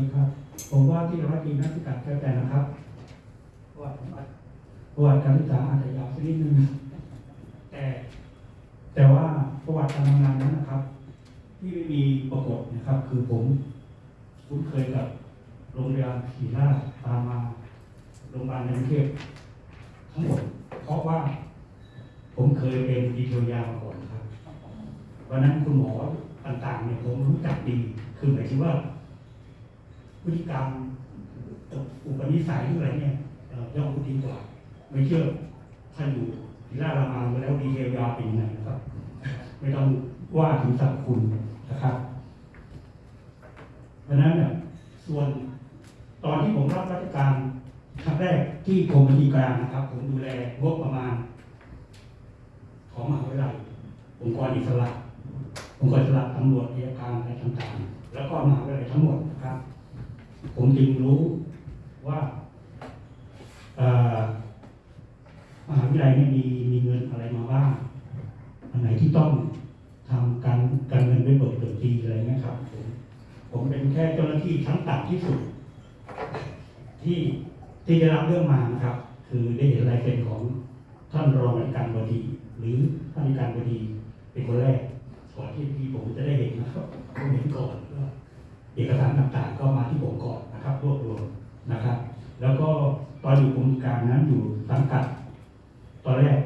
ดีครับ ผมว่าที่ร้อยตรีนักศึกษาแก้วแต่นะครับประวัติผมอาประวัติการศึกษาอาจจะยาวสักนิดนึงแต่ แต่ว่าประวัติการทำงานนั้นนะครับ ที่ไม่มีปรากฏนะครับ คือผมคุ้นเคยกับโรงพยาบาลศรีราชตามมาโรงพยาบาลในกรุงเทพทั้งหมดเพราะว่า ผมเคยเป็นดีเทลยามาก่อนครับวันนั้นคุณหมอต่างๆเนี่ยผมรู้จักดี คือหมายถึงว่า พฤติกรรมอุปนิสัยอะไรเนี่ยย่อมดีกว่า ไม่เชื่อท่านอยู่ที่ารามาแล้วดีเทลยาเป็นยังไงนะครับไม่ต้องว่าถึงสรรพคุณนะครับเพราะนั้นเนี่ยส่วนตอนที่ผมรับราชการครั้งแรกที่กรมบัญชีกลางนะครับ ผมดูแลงบประมาณ ของมหาวิทยาลัยองค์กรอิสระองค์กรอิสระตำรวจอัยการอะไรต่างๆ แล้วก็มหาวิทยาลัยทั้งหมดนะครับ ผมจึงรู้ว่ามหาวิทยาลัยเนี่มีมีเงินอะไรมาบ้างอันไหนที่ต้องทำการการเงินไปเบิกเบิกทีอะไรเงี้ยครับผมผมเป็นแค่เจ้าหน้าที่ชั้นต่ำที่สุด ที่ที่ได้รับเรื่องมานะครับ คือได้เห็นลายเซ็นของท่านรองอธิการบดี หรือท่านอธิการบดีเป็นคนแรกก่อนที่พี่ผมจะได้เห็นนะครับผมเห็นก่อน เอกสารต่างๆ ก็มาที่ผมก่อนนะครับรวบรวมนะครับ แล้วก็ตอนอยู่กรมกางนั้นอยู่สังกัดตอนแรก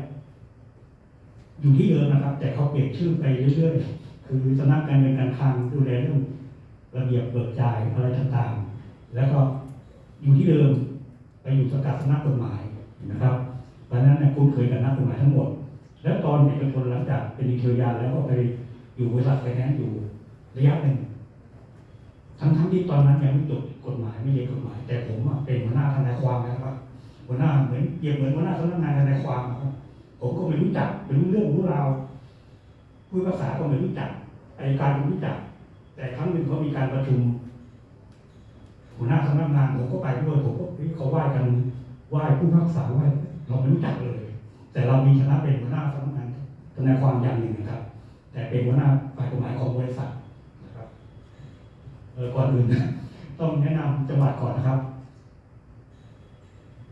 อยู่ที่เดิมนะครับ แต่เขาเปลี่ยนชื่อไปเรื่อยๆ คือสำนักการเงินการคลังดูแลเรื่องระเบียบเบิกจ่ายอะไรต่างๆ แล้วก็อยู่ที่เดิมไปอยู่สังกัดสำนักกฎหมายนะครับเพราะฉะนั้นเนี่ยคุ้นเคยกับนักกฎหมายทั้งหมด แล้วตอนเอกชนหลังจากเป็นดีเทลยาแล้วก็ไปอยู่บริษัทไฟแนนซ์อยู่ระยะหนึ่ง ทั้งๆที่ตอนนั้นยังไม่จบกฎหมายไม่เรียนกฎหมาย แต่ผมเป็นหัวหน้าทนายความนะครับหัวหน้าเหมือนเปรียบเหมือนหัวหน้าสำนักงานทนายความครับผมก็ไม่รู้จักไม่รู้เรื่องรู้ราวพูดภาษาก็ไม่รู้จักอัยการก็ไม่รู้จัก แต่ครั้งหนึ่งเขามีการประชุมหัวหน้าสำนักงานผมก็ไปด้วยผมก็เฮ้ยเขาไหว้กันไหว้ผู้พักษาไหว้เราไม่รู้จักเลย แต่เรามีคณะเป็นหัวหน้าสำนักงานทนายความอย่างหนึ่งนะครับ แต่เป็นหัวหน้าฝ่ายกฎหมายของบริษัท ออก่อนอื่น ต้องแนะนำจังหวัดก่อนนะครับ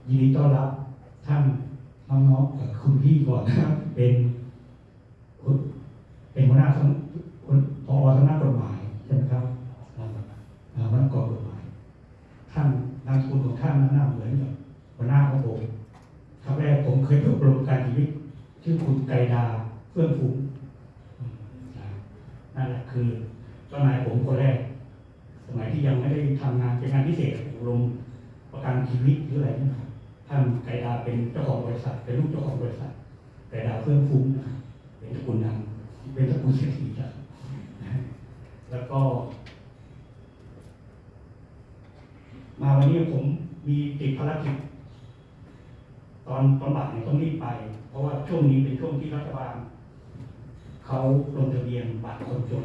ยินดีต้อนรับท่านน้องๆคุณพี่ก่อนนะครับ เป็นเป็นหัวหน้าสำคุณพอสำนักกฎหมายใช่ไหมครับอ่าอ่าหัวหน้ากฎหมาย ท่านนามสกุลของท่านนั้นน่าเหมือนกับหัวหน้าของผมครั้งแรกผมเคยไปอบรมการชีวิตชื่อคุณไกดาเฟื่องฟูอืมนะนั่นแหละคือเจ้านายผมคนแรก สมัยที่ยังไม่ได้ทำงานเป็นงานพิเศษอบรมประกันชีวิตหรืออะไรนะครับท่านไกดาเป็นเจ้าของบริษัทเป็นลูกเจ้าของบริษัทไกดาเฟื่องฟุ้งนะครับเป็นตระกูลดังเป็นตระกูลเศรษฐีครับนะแล้วก็ มาวันนี้ผมมีติดภารกิจตอนตอนบ่ายเนี่ยต้องรีบไป เพราะว่าช่วงนี้เป็นช่วงที่รัฐบาลเขาลงทะเบียนบัตรคนจน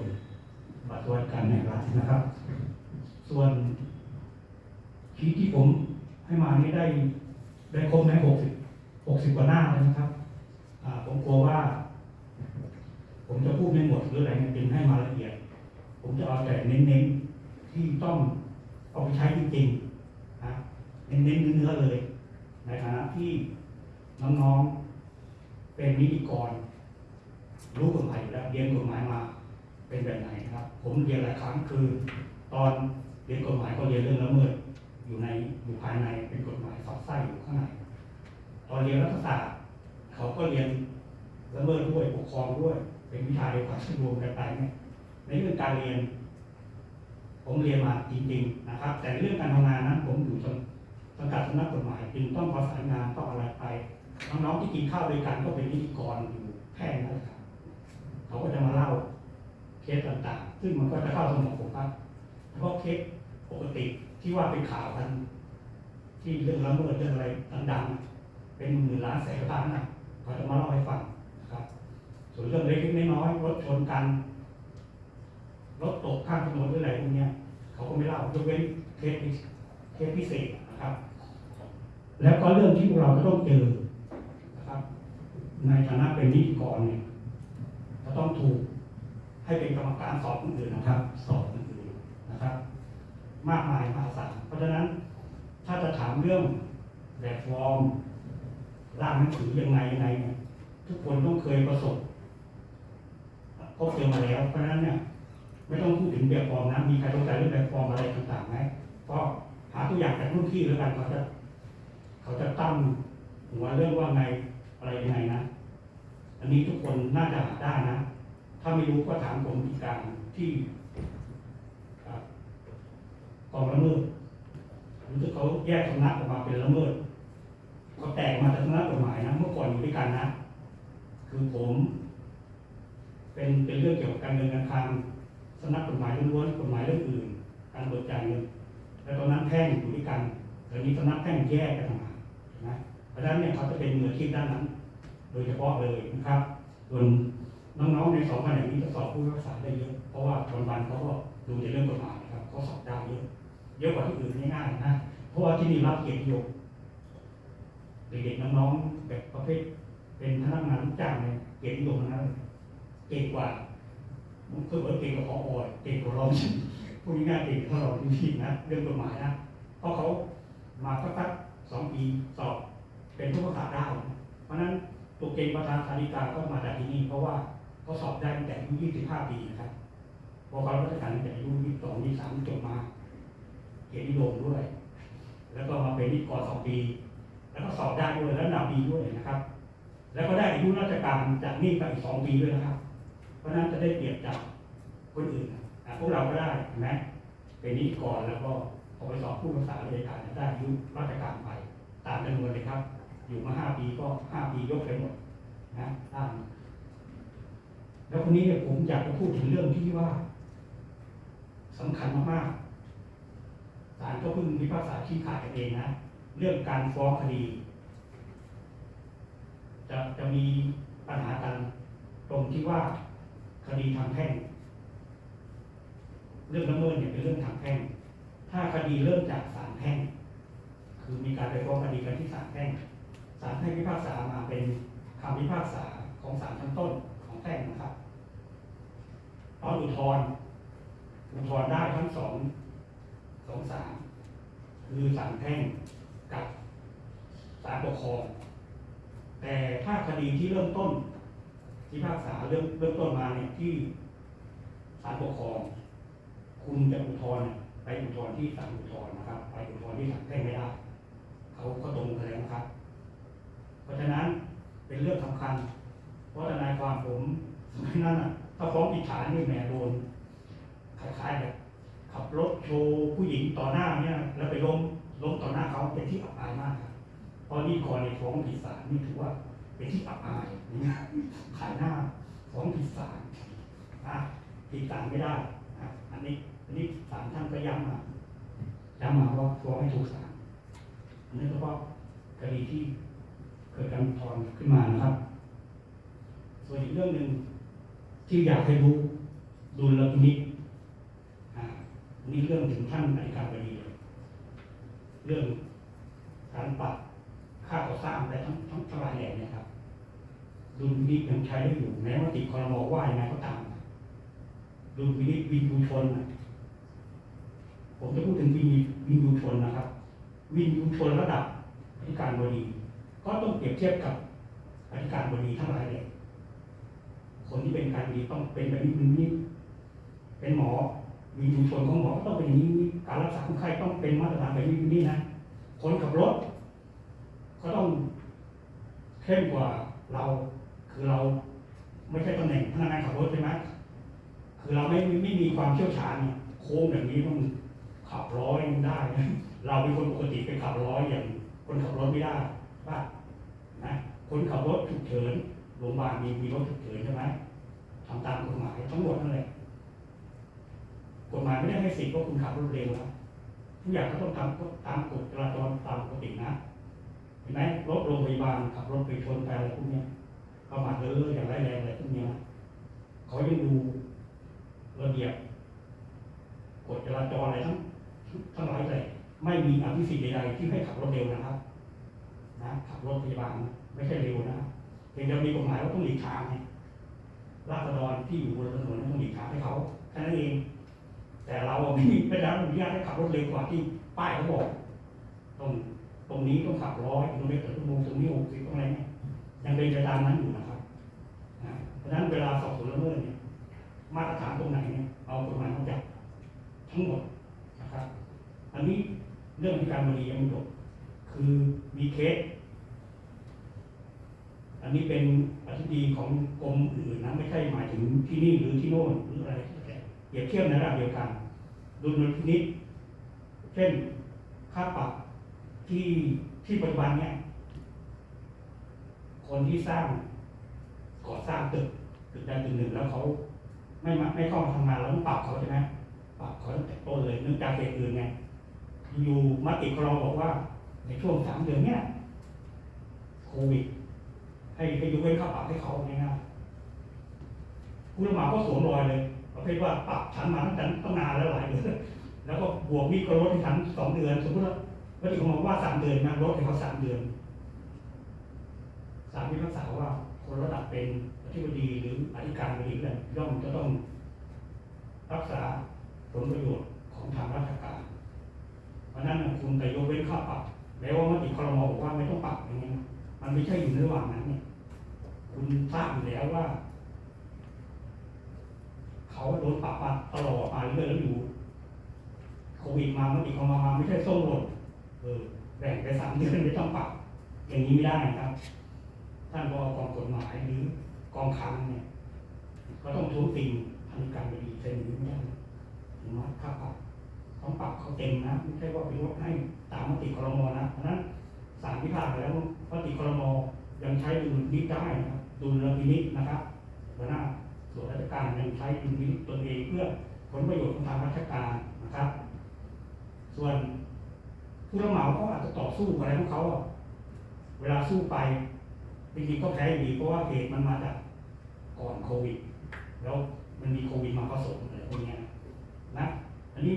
บัตรสวัสดิการแห่งรัฐนะครับ ส่วนชีทที่ผมให้มานี่ได้ได้ครบไหมหกสิบหกสิบกว่าหน้าเลยนะครับผมกลัวว่า ผมจะพูดไม่หมดหรืออะไรเนี่ยจึงให้มาละเอียด ผมจะเอาแต่เน้นๆที่ต้องเอาไปใช้จริงๆนะเน้นๆเนื้อๆเลย ในฐานะที่น้องๆเป็นนิติกร รู้กฎหมายอยู่แล้วเรียนกฎหมายมาเป็นแบบไหนนะครับ ผมเรียนหลายครั้งคือตอน เรียนกฎหมายก็เรียนเรื่องละเมิดอยู่ในอยู่ภายในเป็นกฎหมายสอดไส้อยู่ข้างในตอนเรียนรัฐศาสตร์เขาก็เรียนละเมิดด้วยปกครองด้วยเป็นวิชาเดียวกันซึ่รวมกันไปเนี่ยในเรื่องการเรียน ผมเรียนมาจริงๆนะครับ แต่เรื่องการทำงานนั้น ผมอยู่สังสังกัดสำนักกฎหมายจึงต้องประสานงานต้องอะไรไปน้องๆที่กินข้าวด้วยกันก็เป็นนิติกรอยู่แค่นั้นแหละครับเขาก็จะมาเล่าเคสต่างๆ ซึ่งมันก็จะเข้าสมองผมครับ เพราะเคสปกติที่ว่าเป็นข่าวกัน ที่เรื่องละเมิดเรื่องอะไรดังๆ เป็นหมื่นล้านแสนล้านนะเขาจะมาเล่าให้ฟังนะครับ ส่วนเรื่องเล็กๆน้อยๆรถชนกันรถตกข้างถนนหรืออะไรพวกนี้เขาก็ไม่เล่ายกเว้นเคสพิเคสพิเศษนะครับ แล้วก็เรื่องที่พวกเราจะต้องเจอนะครับ ในฐานะเป็นนิติกรเนี่ยจะต้องถูกให้เป็นกรรมการสอบคนอื่นนะครับ สอบ ครับ มากมายมหาศาลเพราะฉะนั้นถ้าจะถามเรื่องแบบฟอร์มร่างหนังสือยังไงยังไงเนี่ยทุกคนต้องเคยประสบพบเจอมาแล้ว เพราะฉะนั้นเนี่ยไม่ต้องพูดถึงแบบฟอร์มนะมีใครสงสัยเรื่องแบบฟอร์มอะไรต่างๆไหมก็หาตัวอย่างจากรุ่นพี่แล้วกันเขาจะ เขาจะตั้งหัวเรื่องว่าไงอะไรยังไงนะ อันนี้ทุกคนน่าจะหาได้นะ ถ้าไม่รู้ก็ถามผมอีกการที่ากองละเมิดรู้สึกเขาแยกสำนักออกมาเป็นละเมิดเขาแตกมาจากสำนักกฎหมายนะเมื่อก่อนอยู่ด้วยกันนะ คือผม เป็นเป็นเรื่องเกี่ยวกับการเงินการคลังสำนักกฎหมายล้วนๆกฎหมายเรื่องอื่น การเบิกจ่ายเงินแล้วตอนนั้นแพ่งอยู่ด้วยกันตอนนี้สำนักแพ่งแยกกันต่างหากนะเพราะฉะนั้นเนี่ยเขาจะเป็นมืออาชีพด้านนั้น โดยเฉพาะเลยนะครับส่วนน้องๆในสองแผนกนี้จะสอบผู้พิพากษาได้เยอะเพราะว่าวันเขาก็ดูในเรื่องกฎหมายนะครับเขาสอบได้เยอะ เยอะกว่าที่อื่นง่ายๆนะ เพราะว่าที่นี่รับเกียรติยมเด็กๆน้องๆแบบประเภทเป็นพนักงานลูกจ้างเนี่ยเกียรติยมทั้งนั้นเก่งกว่าเพื่อเก่งกว่าพออเก่งกว่าเราพูดง่ายๆเก่งกว่าเราจริงๆนะเรื่องกฎหมายนะเพราะเขามาสักๆสองปีสอบเป็นผู้ประกาศได้ เพราะนั้นตัวเก่งประธานสาริกาก็มาจากที่นี่ เพราะว่าเขาสอบได้ตั้งแต่อายุ25 ปีนะครับพอเขารับราชการตั้งแต่อายุ22 23จบมา เกียรตินิยมด้วย แล้วก็มาเป็นนิกรสองปี แล้วก็สอบได้ด้วยแล้วดาวดีด้วยนะครับ แล้วก็ได้อายุราชการจากนี่ไปอีกสองปีด้วยนะครับ เพราะนั้นจะได้เปรียบจากคนอื่นนะพวกเราก็ได้นไหมเป็นนิกรแล้วก็พอไปสอบผู้รักษาราชการได้อายุราชการไป ตามจำนวนเลยครับ อยู่มาห้าปีก็ห้าปียกไปหมดนะได้แล้วคนนี้เนี่ยผมอยากจะพูดถึงเรื่องที่ว่าสำคัญมากๆ ศาลก็เพิ่งพิพากษาชี้ขาดกันเองนะ เรื่องการฟ้องคดี จะจะมีปัญหากันตรงที่ว่าคดีทางแพ่ง เรื่องละเมิดเนี่ยเป็นเรื่องทางแพ่ง ถ้าคดีเริ่มจากศาลแพ่ง คือมีการไปฟ้องคดีกันที่ศาลแพ่งศาลแพ่งพิพากษามาเป็นคำพิพากษาของศาลชั้นต้นของแพ่งนะครับตอนอุทธรณ์อุทธรณ์ได้ทั้งสอง สองศาลคือศาลแพ่งกับศาลปกครอง แต่ถ้าคดีที่เริ่มต้นพิพากษาเริ่มเริ่มต้นมาเนี่ยที่ศาลปกครอง คุณจะอุทธรณ์ไปอุทธรณ์ที่ศาลอุทธรณ์นะครับ ไปอุทธรณ์ที่ศาลแพ่งไม่ได้เขาก็ตรงกันแล้วนะครับ เพราะฉะนั้นเป็นเรื่องสำคัญ เพราะทนายความผมสมัยนั้นอะถ้าฟ้องผิดฐานนี่แหมโดนคล้ายๆแบบ ขับรถโชว์ผู้หญิงต่อหน้าเนี่ยแล้วไปล้มล้มต่อหน้าเขาเป็นที่อับอายมากครับเพราะนี่คอในฟ้องผิดศาลนี่ถือว่าเป็นที่อับอายนี่ขายหน้าฟ้องผิดศาลอะผิดศาลไม่ได้อะอันนี้อันนี้ศาลท่านก็ย้ำมาย้ำมาว่าฟ้องให้ถูกศาลอันนี้เฉพาะคดีที่เกิดการอุทธรณ์ขึ้นมานะครับ ส่วนอีกเรื่องหนึ่งที่อยากให้รู้ดุลพินิจ นนี้เรื่องถึงท่านอธิการบดีเรื่องการปรับค่าก่อสร้างและทั้งทั้งทลายแหล่เนี่ยครับดุลพินิจยังใช้ได้อยู่แม้ว่าติดคอรมอว่ายังไงก็ตามดุลพินิจวินยูชนผมจะพูดถึงวินวินยูชนนะครับ วินยูชนระดับอธิการบดี ก็ต้องเปรียบเทียบกับอธิการบดีทั้งหลายแหล่คนที่เป็นการบดีต้องเป็นแบบนี้นี่เป็นหมอ มีชุมชนของหมอก็ต้องเป็นอย่างนี้การรักษาคนไข้ต้องเป็นมาตรฐานแบบนี้นี่นะคนขับรถก็ต้องเข้มกว่าเราคือเราไม่ใช่ตำแหน่งพนักงานขับรถใช่ไหมคือเราไม่ไม่ไม่มีความเชี่ยวชาญเนี่ยโค้งแบบนี้ต้องขับร้อยได้นะเราเป็นคนปกติไปขับร้อยอย่างคนขับรถไม่ได้ป่ะนะคนขับรถฉุกเฉินโรงพยาบาลมีมีรถฉุกเฉินใช่ไหมทำตามกฎหมายทั้งหมดนั่นแหละ กฎหมายไม่ได้ให้สิทธิ์ว่าคุณขับรถเร็วนะทุกอย่างก็ต้องทำตามกฎจราจรตามปกตินะเห็นไหมรถโรงพยาบาลขับรถไปชนไปอะไรพวกเนี้ยประมาทเลื่ออย่างไรแรงอะไรพวกเนี้ยเขายังดูระเบียบกฎจราจรอะไรทั้งทั้งหลายเลยไม่มีอภิสิทธิ์ใดๆที่ให้ขับรถเร็วนะครับ นะขับรถพยาบาลไม่ใช่เร็วนะเพียงแต่มีกฎหมายว่าต้องหลีกทางให้ราษฎรที่อยู่บนถนนต้องหลีกทางให้เขาแค่นั้นเอง แต่เราไม่ไม่ได้รับอนุญาตให้ขับรถเร็วกว่าที่ป้ายเขาบอกตรงตรงนี้ต้องขับร้อยกิโลเมตรต่อชั่วโมงตรงนี้หกสิบตรงอะไรเนี่ยยังเป็นไปตามนั้นอยู่นะครับเพราะฉะนั้นเวลาสอบสวนละเมิดเนี่ยมาตรฐานตรงไหนเนี่ยเอากฎหมายมาจับทั้งหมดนะครับ อันนี้เรื่องที่การบริยังไม่จบคือมีเคสอันนี้เป็นอธิบดีของกรมอื่นนะไม่ใช่หมายถึงที่นี่หรือที่โน่นหรืออะไร เปรียบเทียบในระดับเดียวกันดุลพินิษเช่นค่าปรับที่ที่ปัจจุบันเนี่ยคนที่สร้างก่อสร้างตึกตึกใดตึกหนึ่งแล้วเขาไม่มาไม่เข้ามาทำงานแล้วต้องปรับเขาใช่ไหมปรับเขาตั้งแต่ต้นเลยเนื่องจากเหตุอื่นไงอยู่มติครองบอกว่า ในช่วงสามเดือนเนี่ยโควิดให้ให้ยกเว้นค่าปรับให้เขาง่ายๆผู้รับเหมาก็สวมรอยเลย ประเภทว่าปรับฉันมาตั้งแต่ตั้งนานแล้วหลายเดือนแล้วก็บวกนี่ก็ลดให้ฉันสองเดือน สมมติว่าวัตถุของมว่าสามเดือนนะลดให้เขาสามเดือนศาลพิพากษาว่าคนระดับเป็นอธิบดีหรืออธิการบดีเนี่ยย่อมจะต้องรักษาผลประโยชน์ของทางราชการ เพราะฉะนั้นคุณไปยกเว้นค่าปรับแล้วว่ามติครมบอกว่าไม่ต้องปรับอย่างนี้นะมันไม่ใช่อยู่ในระหว่างนั้นเนี่ยคุณทราบอยู่แล้วว่า เขาโดนปรับมาตลอดมาเรื่อยๆแล้วอยู่โควิดมาเมื่อปีเขามามาไม่ใช่ส้มหล่นเออแบ่งไปสามเดือนไม่ต้องปรับ อย่างนี้ไม่ได้นะครับ ท่านบอกองกฎหมายหรือกองคังเนี่ยก็ต้องท้วงติงทางการบดีเซ็นหรือไม่ได้ถึงว่าค่าปรับต้องปรับเขาเต็มนะไม่ใช่ว่าไปลดให้ตามมติครมนะเพราะฉะนั้นศาลพิพากษาแล้วมติครมยังใช้ดุลนิจได้นะครับดุลพินิจนะครับหัวหน้า ส่วนราชการยังใช้ดุลพินิจตนเองเพื่อผลประโยชน์ของทางราชการนะครับ ส่วนผู้รับเหมาเขาอาจจะต่อสู้อะไรของเขา เวลาสู้ไปจริงๆก็แพ้อยู่ดีเพราะว่าเหตุมันมาจากก่อนโควิด แล้วมันมีโควิดมาผสมอะไรพวกนี้นะ อันนี้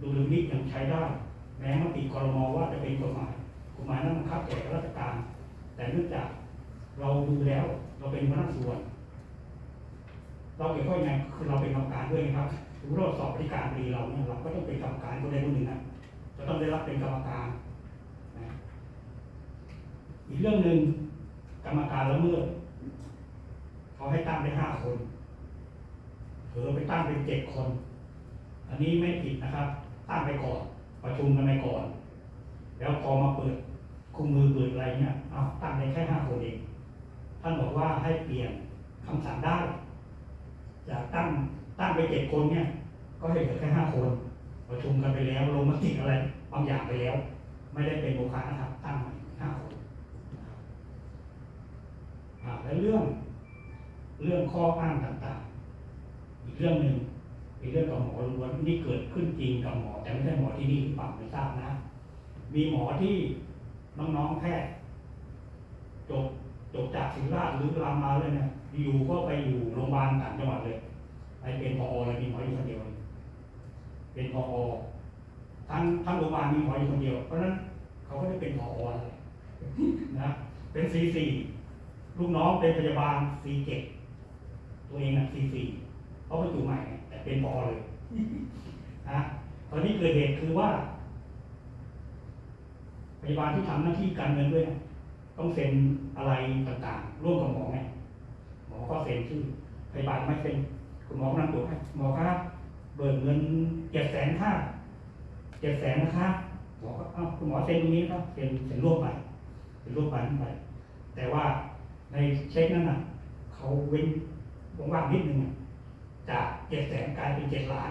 ดูเรื่องนี้ยังใช้ได้ แม้มติครมว่าจะเป็นกฎหมายกฎหมายนั้นบังคับแก่ข้าราชการ แต่เนื่องจากเราดูแล้วเราเป็นพนักส่วน เราเกี่ยวข้องยังไงคือเราเป็นกรรมการด้วยนะครับถือว่าเราสอบอธิการดีเราเนี่ยเราก็ต้องเป็นกรรมการคนใดคนหนึ่งนะจะต้องได้รับเป็นกรรมการนะอีกเรื่องหนึ่งกรรมการละเมิดเขาให้ตั้งได้ห้าคนเผลอไปตั้งเป็นเจ็ดคน อันนี้ไม่ผิดนะครับ ตั้งไปก่อนประชุมกันไปก่อน แล้วพอมาเปิดคุมมือเปิดอะไรเนี่ยเอาตั้งได้แค่ห้าคนเองท่านบอกว่าให้เปลี่ยนคำสั่งได้ จากตั้งตั้งไปเจ็ดคนเนี่ย ก็เหลือแค่ห้าคน ประชุมกันไปแล้วลงมติอะไรบางอย่างไปแล้ว ไม่ได้เป็นโมฆะนะครับ ตั้งใหม่ห้าคนอ่าแล้วเรื่องเรื่องข้ออ้างต่างๆ อีกเรื่องหนึ่งเป็นเรื่องกับหมอล้วนนี่เกิดขึ้นจริงกับหมอ แต่ไม่ใช่หมอที่นี่หรือเปล่าไม่ทราบนะ มีหมอที่น้องๆแพทย์จบจบจากศิริราชหรือรามาเลยเนี่ย อยู่ก็ไปอยู่โรงพยาบาลต่างจังหวัดเลยไปเป็นพอเลยมีหมออยู่คนเดียว เป็นพอทั้งทั้งโรงพยาบาลมีหมออยู่คนเดียว เพราะฉะนั้นเขาก็ได้เป็นพอเลยนะเป็นซีสี่ลูกน้องเป็นพยาบาลซีเจ็ดตัวเองอะซีสี่เขาไปอยู่ใหม่ แต่เป็นพอเลยนะตอนนี้เกิดเหตุคือว่าพยาบาลที่ทำหน้าที่การเงินด้วย ต้องเซ็นอะไรต่างๆ ร่วมกับหมอไง อก็เซ็นชื่อพยาบาลไม่เซ็นคุณหมอกำลังตรวจให้หมอครับเบิกเงินเจ็ดแสนค่าเจ็ดแสนนะคะหมอก็เอ้าคุณหมอเซ็นตรงนี้ครับเซ็นเซ็นร่วมไปเซ็นร่วมไปไป แต่ว่าในเช็คนั้นน่ะเขาเว้นว่างนิดนึงจากเจ็ดแสนกลายเป็นเจ็ดล้าน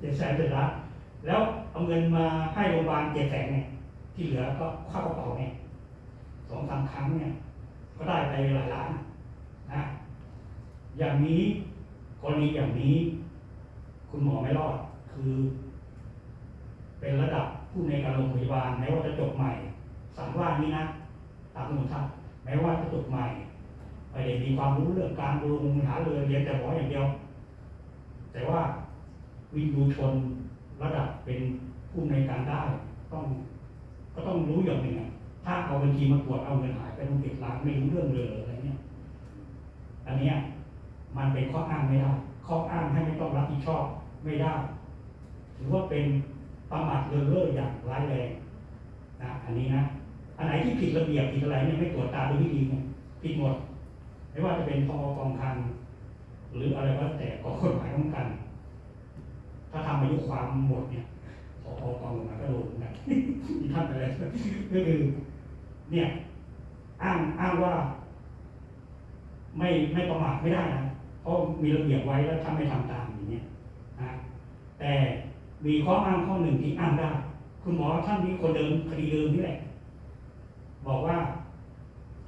เจ็ดแสนเป็นล้านแล้วเอาเงินมาให้โรงพยาบาลเจ็ดแสนเนี่ยที่เหลือก็เข้ากระเป๋าเนี่ยสองสามครั้งเนี่ย ก็ได้ไปหลายล้าน นะอย่างนี้กรณีอย่างนี้ คุณหมอไม่รอดคือ เป็นระดับผู้ในการโรงพยาบาลแม้ว่าจะจบใหม่สามว่านี้นะตามสมุนท่านแม้ว่าจะจบใหม่ไม่ได้มีความรู้เรื่องการดูหาเรือเรียนแต่หมออย่างเดียว แต่ว่าวินยูชนระดับเป็นผู้ในการได้ต้อง ก็ต้องรู้อย่างหนึ่งถ้าเอาบัญชีมาตรวจเอาเงินหายไปต้องติดล้านไม่รู้เรื่องเลย อันนี้มันเป็นข้ออ้างไม่ได้ข้ออ้างให้ไม่ต้องรับผิดชอบไม่ได้ถือว่าเป็นประมาทเลินเล่ออย่างร้ายแรงนะอันนี้นะอันไหนที่ผิดระเบียบผิดอะไรเนี่ยไม่ตรวจตาดูให้ดีเนี่ยผิดหมด ไม่ว่าจะเป็นพอกองคังหรืออะไรก็แล้วแต่ก็กฎหมายต้องกัน ถ้าทำอายุความหมดเนี่ยพอกองมาก็โดนนกันมีท่านอะไรก็คือเนี่ย อ้างอ้างว่า ไม่ไม่ประมาทไม่ได้นะเพราะมีระเบียบไว้แล้วถ้าไม่ทำตามอย่างเงี้ยนะแต่มีข้ออ้างข้อหนึ่งที่อ้างได้ คุณหมอท่านนี้คนเดิมคดีเดิมนี่แหละ บอกว่า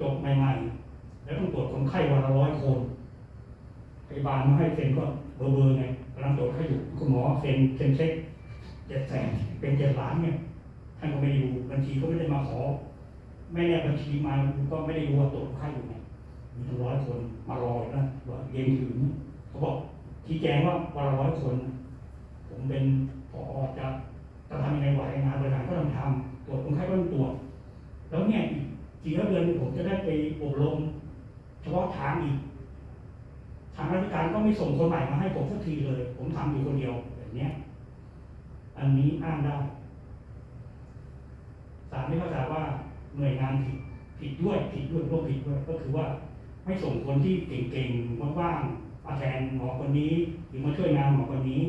จบใหม่ๆ แล้วต้องตรวจคนไข้วันละร้อยคนพยาบาลไมาให้เซ็นก็เบอร์เบอร์ไงกำลังตรวจให้อยู่คุณหมอเซ็นเซ็นเช็คเจ็ดแสนเป็นเจ็ดล้านเนี่ยท่านก็ไม่ดูบัญชีก็ไม่ได้มาขอ ไม่แน่บัญชีมาก็ไม่ได้รู้ว่าตรวจคนไข้อยู่ไง มีตั้งร้อยคนมารออยู่นะว่าเย็นถึงเขาบอกชี้แจงว่าวันละร้อยคน ผมเป็นพอจะจะทำยังไงไหวงานบริหารก็ต้องทำตรวจคนไข้ก็ต้องตรวจแล้วเนี่ยอีกสี่ห้าเดือนผมจะได้ไปอบรมเฉพาะทางอีก ทางราชการก็ไม่ส่งคนใหม่มาให้ผมสักทีเลย ผมทำอยู่คนเดียวแบบเนี้ยอันนี้อ้างได้ศาลไม่เข้าใจว่าหน่วยงานผิดผิดด้วยผิดด้วยร่วมผิดด้วยก็คือว่า ไม่ส่งคนที่เก่งๆว่างๆมาแทนหมอคนนี้ หรือมาช่วยงานหมอคนนี้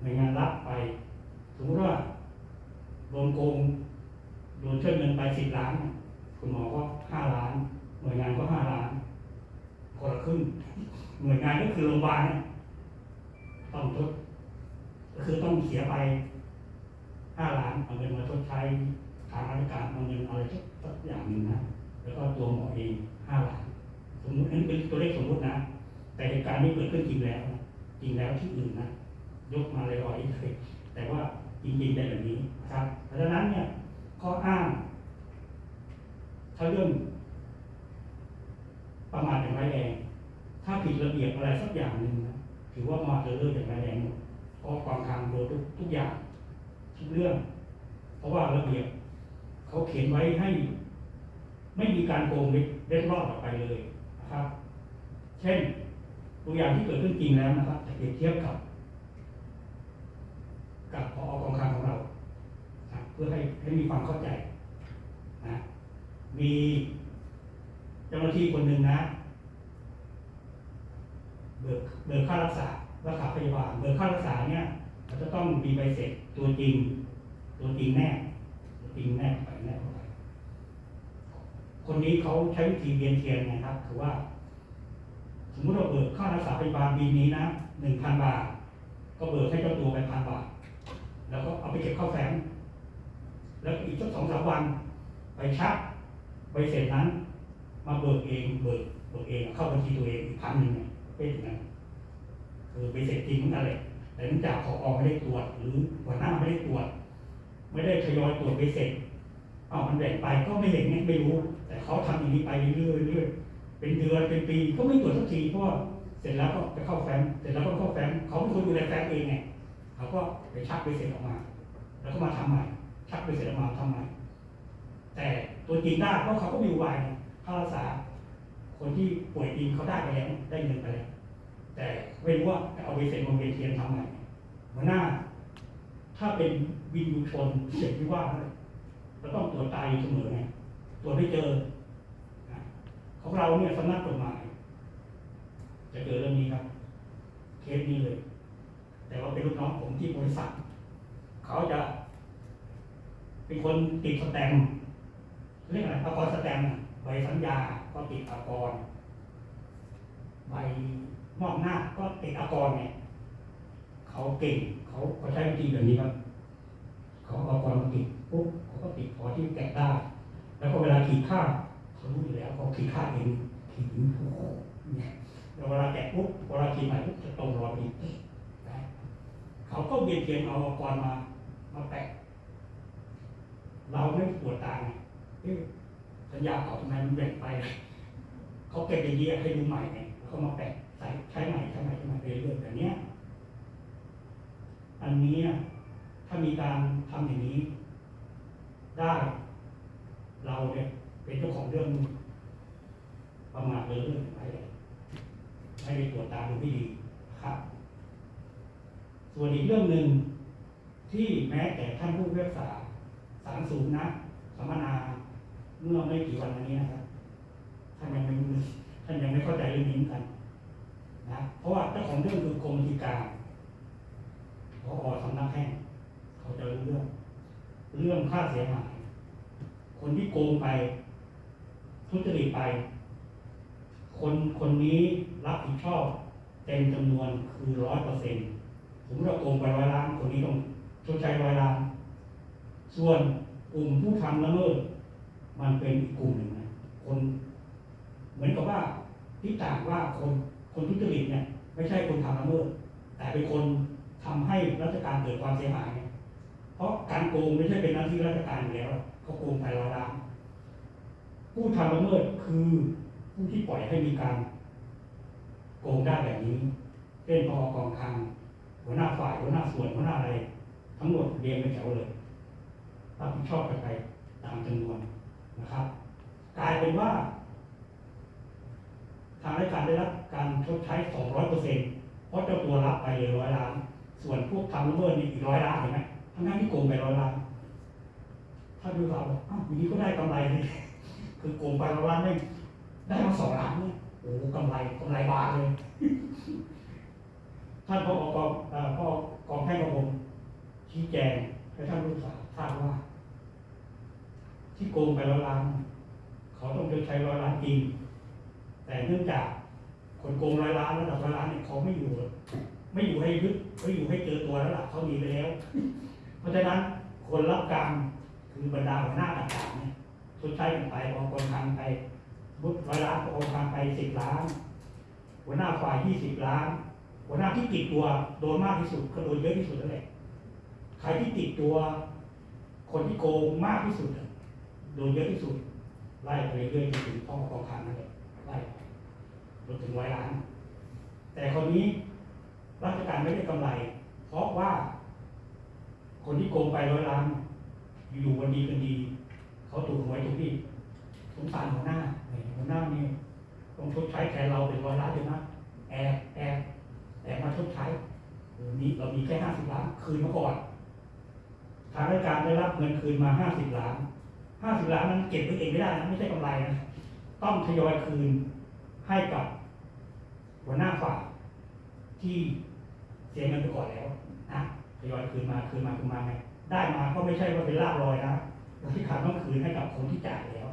หน่วยงานรับไป สมมติว่าโดนโกงโดนเชิดเงินไปสิบล้าน คุณหมอก็ห้าล้าน หน่วยงานก็ห้าล้านคนละครึ่งหน่วยงานก็คือโรงพยาบาลต้องทดก็คือต้องเสียไปห้าล้านเอาเงินมาชดใช้ทางราชการเอาเงินอะไรสักอย่างหนึ่งนะแล้วก็ตัวหมอเองห้าล้าน สมมติอันนี้เป็นตัวเลขสมมตินะ แต่เหตุการณ์นี้เกิดขึ้นจริงแล้ว จริงแล้วที่อื่นนะยกมาลอยๆเลยแต่ว่าจริงๆเป็นแบบนี้นะครับเพราะฉะนั้นเนี่ยข้ออ้าง ถ้าเรื่องประมาทอย่างไรแรงถ้าผิดระเบียบอะไรสักอย่างหนึ่งนะถือว่าประมาทเลินอย่างไรแรงหมดเพราะความทางโดยทุกทุกอย่างทุกเรื่อง เพราะว่าระเบียบเขาเขียนไว้ให้ ไม่มีการโกงเล็ดรอดออกไปเลย ครับ เช่นตัวอย่างที่เกิดขึ้นจริงแล้วนะครับจะเปรียบเทียบกับ กับพอกองคลังของเราเพื่อให้ให้มีความเข้าใจนะมีเจ้าหน้าที่คนหนึ่งนะเบิกเบิกค่ารักษารักษาพยาบาลเบิกค่ารักษาเนี่ยเราจะต้องมีใบเสร็จตัวจริง ตัวจริงแน่ตัวจริงแน่ไปแน่ คนนี้เขาใช้วิธีเวียนเทียนนะครับคือว่า สมมติเราเบิกค่ารักษาพยาบาลปีนี้นะหนึ่งพันบาท ก็เบิกให้เจ้าตัวไปพันบาท แล้วก็เอาไปเก็บเข้าแฟ้มแล้วอีกสักสองสามวัน ไปชักใบเสร็จนั้น มาเบิกเองเบิกเบิกเองเข้าบัญชีตัวเองอีกพันหนึ่งเป็นอย่างนั้นคือใบเสร็จจริงเหมือนกันเลยแต่เนื่องจากขออไม่ได้ตรวจหรือหัวหน้าไม่ได้ตรวจ ไม่ได้ทยอยตรวจใบเสร็จ เอามันแบ่งไปก็ไม่เห็นไงไม่รู้ แต่เขาทำอย่างนี้ไปเรื่อยๆเรื่อยเป็นเดือนเป็นปีก็ไม่ตรวจสักทีเพราะเสร็จแล้วก็ไปเข้าแฟ้มเสร็จแล้วก็เข้าแฟ้มเขาเป็นคนดูแลแฟ้มเองไงเขาก็ไปชักใบเสร็จออกมา แล้วก็มาทำใหม่ ชักใบเสร็จออกมาทำใหม่ แต่ตัวจริงได้เพราะเขาก็มีอุบายค่ารักษา คนที่ป่วยจริงเขาได้ไปแล้วได้เงินไปแล้วแต่ไม่รู้ว่าจะเอาไปเซ็นบนเวทีทำใหม่หัวหน้า ถ้าเป็นวินยูชนเสียที่ว่าเลย เราต้องตรวจตายอยู่เสมอไงตรวจไม่เจอของเราเนี่ยสำนักกฎหมาย จะเจอเรื่องนี้ครับ เคสนี้เลย แต่ว่าเป็นลูกน้องผมที่บริษัท เขาจะ เป็นคนติดสแตมเรียกอะไรอากรสแตมใบสัญญาก็ติดอากรใบมอบหน้าก็ติดอากรไงเขาเก่ง เขาเขาใช้วิธีแบบนี้ครับ เขาอากรติด ปุ๊บเขาก็ติดพอที่แกะได้แล้วก็เวลาขีดค่าเขารู้อยู่แล้วเขาขีดค่าเองขีดโอ้โหเนี่ยแล้วเวลาแกะปุ๊บเวลาขีดใหม่ปุ๊บจะตรงรอยอดีนะเขาก็เบียดเบียนเอาอากรมามาแปะเราไม่ปวดตาไงสัญญาเก่าทำไมมันแบ่งไปเขาเก็บอย่างนี้ให้ดูใหม่ไงเขามาแปะใส่ใช้ใหม่ใช้ใหม่ใช้ใหม่ไปเรื่อยๆแบบเนี้ยอันนี้อะถ้ามีการทำอย่างนี้ ได้ เราเนี่ยเป็นเจ้าของเรื่องประมาทเลยเรื่องอะไรไม่ได้ตรวจตามดูไม่ดีครับ ส่วนอีกเรื่องหนึ่งที่แม้แต่ท่านผู้พิพากษาศาลสูงนะสัมมนาเมื่อไม่กี่วันมานี้นะครับท่านยังไม่ท่านยังไม่เข้าใจเรื่องนี้กันนะเพราะว่าเจ้าของเรื่องคือกรมบัญชีการพอสำนักแห่งเขาจะรู้เรื่อง เรื่องค่าเสียหาย คนที่โกงไป ทุจริตไป คนคนนี้รับผิดชอบเต็มจำนวนคือร้อยเปอร์เซ็นต์สมมติเราโกงไปร้อยล้าน คนนี้ต้องชดใช้ร้อยล้าน ส่วนกลุ่มผู้ทำละเมิดมันเป็นอีกกลุ่มหนึ่งนะคนเหมือนกับว่าที่ต่างว่าคนคนทุจริตเนี่ย ไม่ใช่คนทำละเมิดแต่เป็นคนทำให้ราชการเกิดความเสียหาย เพราะการโกงไม่ใช่เป็นหน้าที่ราชการอยู่แล้ว เขาโกงไปร้อยล้านผู้ทำละเมิดคือผู้ที่ปล่อยให้มีการโกงได้แบบนี้เช่นพอกองคังหัวหน้าฝ่ายหัวหน้าส่วนหัวหน้าอะไร ทั้งหมดเรียงเป็นแถวเลยรับผิดชอบกันไปตามจำนวนนะครับ กลายเป็นว่า ทางราชการได้รับการชดใช้ 200เปอร์เซ็นต์เพราะเจ้าตัวรับไปเลยร้อยล้าน ส่วนพวกทำละเมิดนี่อีกร้อยล้านเห็นไหมทั้งนั้นที่โกงไปร้อยล้าน ถ้าดูเราอ้าวอย่างนี้ก็ได้กำไรเลยคือโกงไปร้อยล้านได้ได้มาสองล้านเนี่ยโอ้โหกำไรกำไรบานเลย ท่านพ่อกองเอ่อพ่อกองให้กับผมชี้แจงให้ท่านรู้ทราทราบว่า ที่โกงไปร้อยล้านเขาต้องชดใช้ร้อยล้านจริง แต่เนื่องจากคนโกงร้อยล้านระดับร้อยล้านเนี่ยเขาไม่อยู่ ไม่อยู่ให้ยึดไม่อยู่ให้เจอตัวแล้วล่ะเขาหนีไปแล้ว เพราะฉะนั้นคนรับกรรม คือบรรดาหัวหน้าต่างๆเนี่ยชดใช้กันไปบางคนทำไปบุตร้อยล้านบางคนทำไปสิบล้าน หัวหน้าฝ่ายยี่สิบล้าน หัวหน้าที่ติดตัวโดนมากที่สุดก็โดนเยอะที่สุดนั่นแหละใครที่ติดตัว คนที่โกงมากที่สุดโดนเยอะที่สุดไล่ไปเรื่อยจนถึงพ่อกองคลังนั่นแหละไล่จนถึงร้อยล้าน แต่คนนี้ราชการไม่ได้กำไร เพราะว่า คนที่โกงไปร้อยล้าน อยู่วันดีกันดี เขาถูกหวยถูกที่สงสารหัวหน้าหัวหน้านี่ต้องชดใช้แทนเราเป็นร้อยล้านเลยนะแอบแอบแอบมาชดใช้เออนี่เรามีแค่ห้าสิบล้านคืนมาก่อนทางราชการได้รับเงินคืนมาห้าสิบล้านห้าสิบล้านนั้นเก็บไว้เองไม่ได้นะไม่ใช่กำไรนะต้องทยอยคืนให้กับหัวหน้าฝ่ายที่เสียเงินไปก่อนแล้วนะทยอยคืนมาคืนมาคืนมาไง ได้มาก็ไม่ใช่ว่าเป็นลาบลอยนะราชการต้องคืนให้กับคนที่จ่ายแล้ว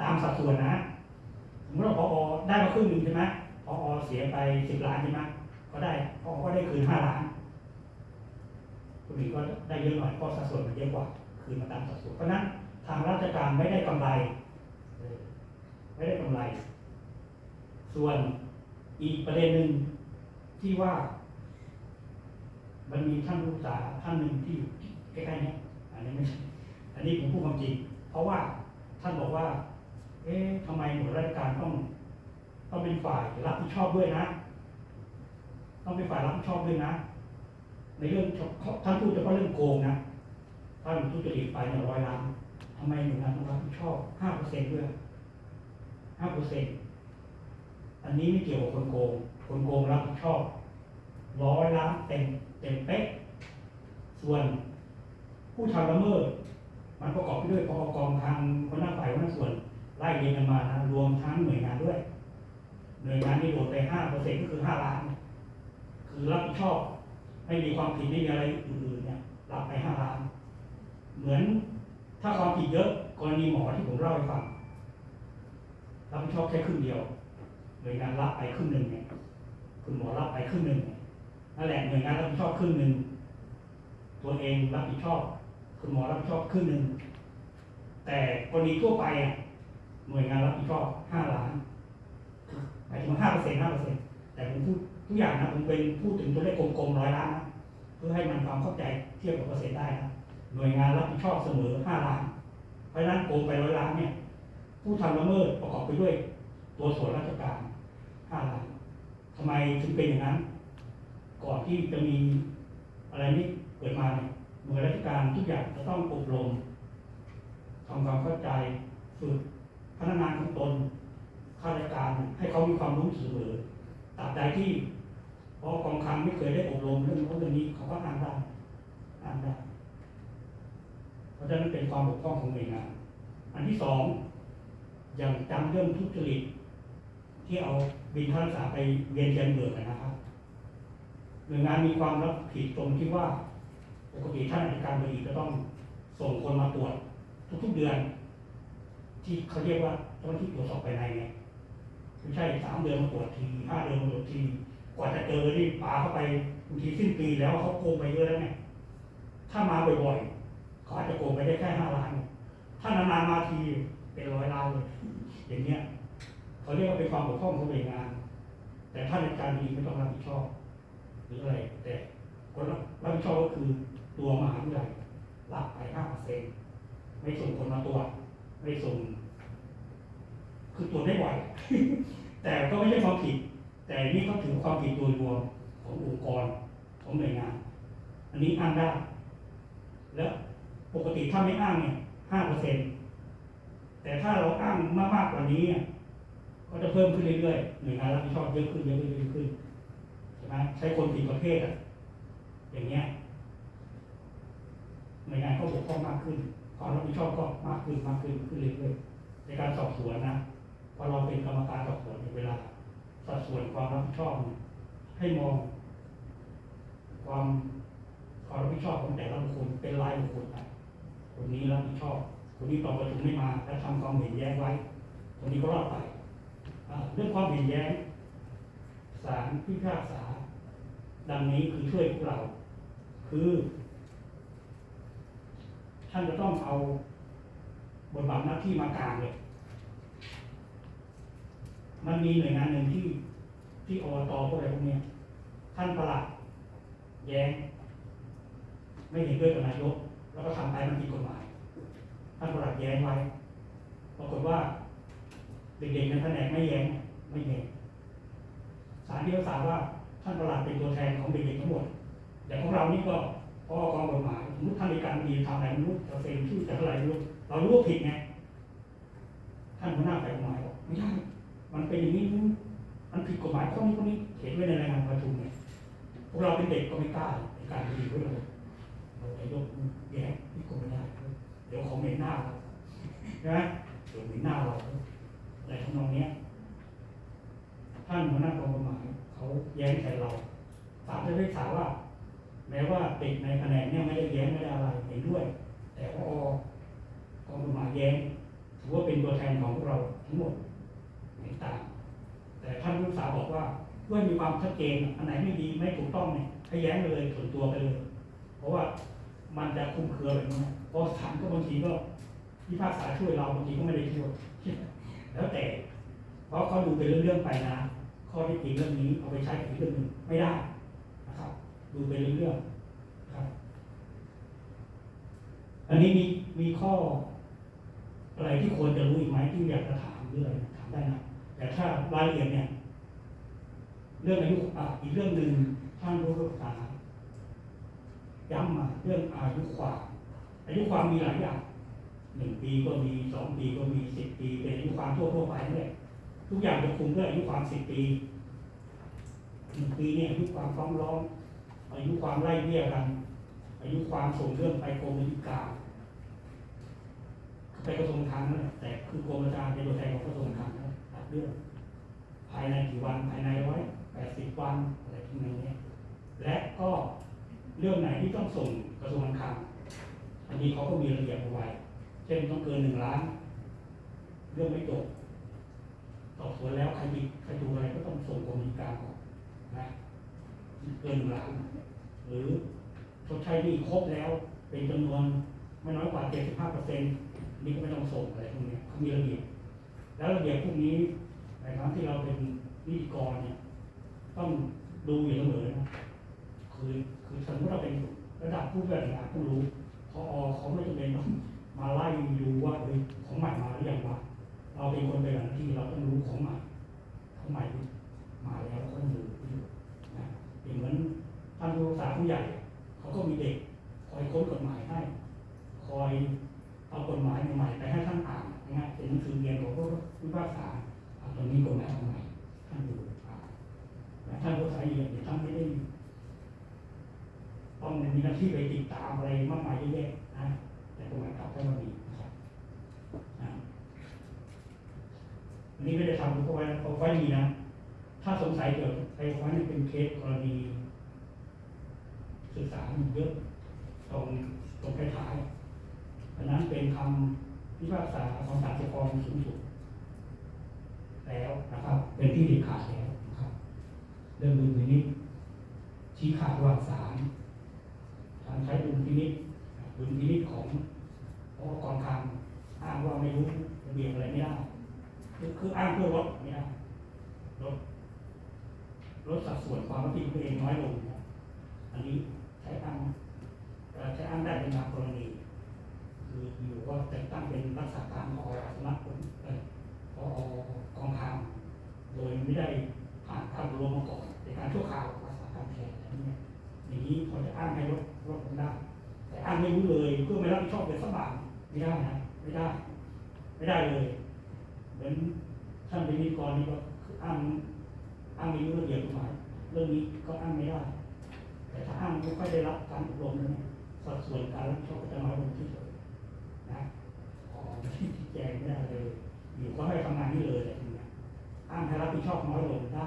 ตามสัดส่วนนะสมมติว่าพอได้มาครึ่งหนึ่งใช่ไหมพอเสียไปสิบล้านใช่ไหมก็ได้พอก็ได้คืนห้าล้านคนอื่นก็ได้เยอะหน่อยเพราะสัดส่วนมันเยอะกว่า คืนมาตามสัดส่วนเพราะนั้นทางราชการไม่ได้กำไรไม่ได้กำไร ส่วนอีกประเด็นหนึ่งที่ว่า มันมีท่านผู้ศึกษาท่านหนึ่งที่อยู่ ใกล้ๆเนี้อันนี้ไม่ใช่อันนี้ผมพูดความจริง เพราะว่าท่านบอกว่า เอ๊ะทำไมหน่วยราชการต้อง ต้องเป็นฝ่ายรับผิดชอบด้วยนะ ต้องเป็นฝ่ายรับผิดชอบด้วยนะ ในเรื่องท่านพูดเฉพาะเรื่องโกงนะท่านทุจริตไปเนี่ยร้อยล้านทำไมหน่วยงานต้องรับผิดชอบห้าเปอร์เซ็นต์ด้วยห้าเปอร์เซ็นต์อันนี้ไม่เกี่ยวกับคนโกง คนโกงรับผิดชอบร้อยล้านเต็มเต็มเป๊ะ ส่วน ผู้ทำละเมิด มันประกอบไปด้วยปกองทางคนหน้าฝ่ายคนหน้าส่วนไล่เรียงกันมานะรวมทั้งหน่วยงานด้วย หน่วยงานที่โดนไปห้าเปอร์เซ็นต์ก็คือห้าล้าน คือรับผิดชอบไม่มีความผิดไม่มีอะไรอื่นๆเนี่ยรับไปห้าล้าน เหมือนถ้าความผิดเยอะกรณีหมอที่ผมเล่าให้ฟังรับผิดชอบแค่ครึ่งเดียวหน่วยงานรับไปครึ่งหนึ่งเนี่ยคุณหมอรับไปครึ่งหนึ่งนั่นแหละหน่วยงานรับผิดชอบครึ่งหนึ่งตัวเองรับผิดชอบ คุณหมอรับผิดชอบครึ่งหนึ่ง แต่กรณีทั่วไปอะหน่วยงานรับผิดชอบห้าล้านหมายถึงห้าเปอร์เซ็นต์ห้าเปอร์เซ็นต์แต่ผมพูดทุกอย่างนะผมเป็นพูดถึงตัวเลขกลมๆร้อยล้านนะเพื่อให้มันความเข้าใจเทียบกับเปอร์เซ็นต์ได้นะหน่วยงานรับผิดชอบเสมอ5ล้าน เพราะฉะนั้นโกงไปร้อยล้านเนี่ย ผู้ทำละเมิดประกอบไปด้วย ตัวส่วนราชการ5ล้านทำไมถึงเป็นอย่างนั้น ก่อนที่จะมีอะไรนี้เกิดมาเนี่ย หน่วยราชการทุกอย่างจะต้องอบรมทำความเข้าใจฝึกพนักงานของตนข้าราชการให้เขามีความรู้เสมอตราบใดที่เพราะกองคลังไม่เคยได้อบรมเรื่องโน้นเรื่องนี้เขาก็อ่านได้อ่านได้เพราะฉะนั้นเป็นความบกพร่องของหน่วยงานอันที่สองอย่างจำเรื่องทุจริตที่เอาบินค่ารักษาไปเวียนเทียนเบิกนะครับหน่วยงานมีความรับผิดตรงที่ว่า ปกติท่านอธิการบดีจะต้องส่งคนมาตรวจทุกๆเดือน ที่เขาเรียกว่าเจ้าหน้าที่ตรวจสอบภายในเนี่ยไม่ใช่สามเดือนมาตรวจทีห้าเดือนมาตรวจที กว่าจะเจอนี่ปาเข้าไปบางทีสิ้นปีแล้วเขาโกงไปเยอะแล้วไงถ้ามาบ่อยๆเขาอาจจะโกงไปได้แค่ห้าล้านถ้านานๆมาทีเป็นร้อยล้านเลยอย่างเงี้ยเขาเรียกว่าเป็นความบกพร่องของหน่วยงาน แต่ท่านในการดีไม่ต้องรับผิดชอบหรืออะไร แต่คนรับผิดชอบก็คือ ตัวมหาวิทยาลัยรับไปห้าเปอร์เซ็นต์ไม่ส่งคนมาตรวจไม่ส่ง คือตรวได้บ่อยแต่ก็ไม่ใช่ความผิด แต่นี่เขาถือความผิดโดยรวมขององค์กรของหน่วยงาน อันนี้อ้างได้ แล้วปกติถ้าไม่อ้างเนี่ยห้าเปอร์เซ็นต์แต่ถ้าเราอ้างมากมากๆกว่านี้ก็จะเพิ่มขึ้นเรื่อยๆหน่วยงานรับผิดชอบเยอะขึ้นเยอะขึ้นเยอะขึ้นใช่ไหมใช้คนผิดประเภทอะอย่างเงี้ย หน่วยงานก็บกพร่องมากขึ้นความรับผิดชอบก็มากขึ้นมากขึ้นขึ้นเรื่อยๆในการสอบสวนนะพอเราเป็นกรรมการสอบสวนเนี่ยเวลาสัดส่วนความรับผิดชอบให้มอง ความความรับผิดชอบของแต่ละบุคคลเป็นรายบุคคลไปคนนี้รับผิดชอบคนนี้ตอบประชุมไม่มาและทำความเห็นแย้งไว้คนนี้ก็รอดไปเรื่องความเห็นแย้งศาลพิพากษา ดังนี้คือช่วยพวกเรา คือ ท่านจะต้องเอาบทบาทหน้าที่มากลางเลย มันมีหน่วยงานหนึ่งที่ที่อบตพวกอะไรพวกเนี้ยท่านประหลัดแย้ง ไม่เห็นด้วยกับนายก แล้วก็ทำไปมันผิดกฎหมาย ท่านประหลัดแย้งไว้ปรากฏว่าเด็กๆในแผนกไม่แย้งไม่แย้งศาลพิพากษาว่าท่านประหลัดเป็นตัวแทนของเด็กๆทั้งหมดแต่างของเรานี่ก็พอกองกฎหมาย มมติท่านในการดีทำอะไรไม่รู้จะเซ็นชื่อจะอะไรไม่รู้เรารู้ว่าผิดไงท่านหัวหน้าฝ่ายกฎหมายบอกไม่ใช่มันเป็นอย่างนี้มันผิดกฎหมายข้อนี้ข้อนี้เขียนไว้ในรายงานประชุมเนี่ยพวกเราเป็นเด็กก็ไม่กล้าในการดีด้วยเราเราจะยกแย้งที่กฎไม่ได้เดี๋ยวเขาเหม็นหน้าเราใช่ไหมเดี๋ยวเหม็นหน้าเราอะไรทำนองเนี้ยท่านหัวหน้ากองกฎหมายเขาแย้งใส่เราศาลจะได้ถาว่า แม้ว่าเด็กในแผนกเนี่ยไม่ได้แย้งไม่ได้อะไรเห็นด้วย แต่พอกองกฎหมาแย้งถือว่าเป็นตัวแทนของพวกเราทั้งหมดเห็นต่าง แต่ท่านผู้ศึกษาบอกว่าเพื่อมีความชัดเจนอันไหนไม่ดีไม่ถูกต้องเนี่ยให้แย้งไปเลยส่วนตัวไปเลย เพราะว่ามันจะคลุมเครือแบบนี้เพราะศาลก็บางทีก็พิพากษาช่วยเราบางทีก็ไม่ได้ช่วยแล้วแต่ เพราะเขาดูเป็นเรื่องๆไปนะ ข้อที่จริงเรื่องนี้เอาไปใช้กับอีกเรื่องหนึ่งไม่ได้ ดูเป็นเรื่องๆครับ อันนี้มีมีข้อ อะไรที่ควรจะรู้อีกไหมที่อยากจะถามเรื่องถามได้นะแต่ถ้ารายละเอียดเนี่ย เรื่องอายุอะอีกเรื่องหนึ่งท่านรู้ศึกษาย้ำมาเรื่องอายุความอายุความมีหลายอย่างหนึ่งปีก็มีสองปีก็มีสิบปีเป็นอายุความทั่วทั่วไปนั่นแหละทุกอย่างจะคุมด้วยอายุความสิบปีหนึ่งปีเนี่ยอายุความฟ้องร้อง อายุความไล่เบี้ยกัน อายุความส่งเรื่องไปกรมนิการไปกระทรวงคลังนั่นแหละแต่คือกรมราชการเป็นตัวแทนของกระทรวงคลังนั่นแหละตัดเรื่องภายในกี่วันภายในร้อยแปดสิบวันอะไรที่นี้และก็เรื่องไหนที่ต้องส่งกระทรวงการคลังอันนี้เขาก็มีระเบียบเอาไว้เช่นต้องเกินหนึ่งล้าน เรื่องไม่จบสอบสวนแล้วใครผิดใครถูกอะไรก็ต้องส่งกรมนิการก่อนนะ เกินหนึ่งล้านหรือชดใช้หนี้ครบแล้วเป็นจำนวนไม่น้อยกว่าเจ็ดสิบห้าเปอร์เซ็นต์นี่ก็ไม่ต้องส่งอะไรพวกนี้เขามีระเบียบแล้วระเบียบพวกนี้ในครั้งที่เราเป็นนิติกรเนี่ยต้องดูอยู่เสมอนะคือคือสมมติเราเป็นระดับผู้บริหารต้รู้พอเขาไม่จำเป็นต้องมาไล่ดูว่าเฮ้ยของใหม่มาหรือยังวะเราเป็นคนเป็นหน้าที่เราต้องรู้ของใหม่ของใหม่มาแล้วก็ต้องดู เหมือนท่านผู้รักษาผู้ใหญ่ เขาก็มีเด็ก คอยค้นกฎหมายให้ คอยเอากฎหมายใหม่ๆไปให้ท่านอ่านนะเป็นหนังสือเรียนของผู้พิพากษาอ่าตรงนี้กฎหมายองใหม่ท่านดูอ่ท่านผู้สายเรียนเนี่ยท่านไม่ได้ต้องมีหน้าที่ไปติดตามอะไรมากมายเยอะแยะนะแต่ตรงนั้นกลับท่านก็มีนะครับอันนี้ไม่ได้ทำเพราะว่าเพราะว่ามีนะ ถ้าสงสัยเกี่ยวกับ ไอ้ไว้นี่เป็นเคสกรณีศึกษามันเยอะตรงตรงท้ายๆอันนั้นเป็นคำพิพากษาของศาลปกครองสูงสุดแล้วนะครับ เป็นที่เด็ดขาดแล้วนะครับเรื่องดุลพินิจชี้ขาดว่าศาลศาลใช้ดุลพินิจดุลพินิจของพอกองคลังอ้างว่าไม่รู้ระเบียบอะไรไม่ได้คือคืออ้างเพื่อลดไม่ได้ลด ลดสัดส่วนความรับผิดตัวเองน้อยลงนะอันนี้ใช้อ้างใช้อ้างได้เป็นบางกรณีคืออยู่ว่าแต่งตั้งเป็นรักษาการพอสำนักผลเอ่อพอกองคลังโดยไม่ได้ผ่านการอบรมมาก่อนในการชั่วคราวรักษาการแทนอะไรเงี้ยอย่างนี้พอจะอ้างให้ลดลดลงได้ แต่อ้างไม่รู้เลยเพื่อไม่รับผิดชอบเป็นสักบาทไม่ได้นะไม่ได้ ไม่ได้เลย เหมือนท่านเป็นนิกรนี่ก็อ้าง อ้างไม่รู้ระเบียบกฎหมายเรื่องนี้ก็อ้างไม่ได้ แต่ถ้าอ้างไม่ค่อยได้รับการอบรมเลยสัดส่วนการรับผิดชอบก็จะน้อยลงที่สุดนะขอที่แจงไม่ได้เลยอยู่ก็ให้ทำงานนี่เลยอะไรอย่างเงี้ยอ้างให้รับผิดชอบน้อยลงได้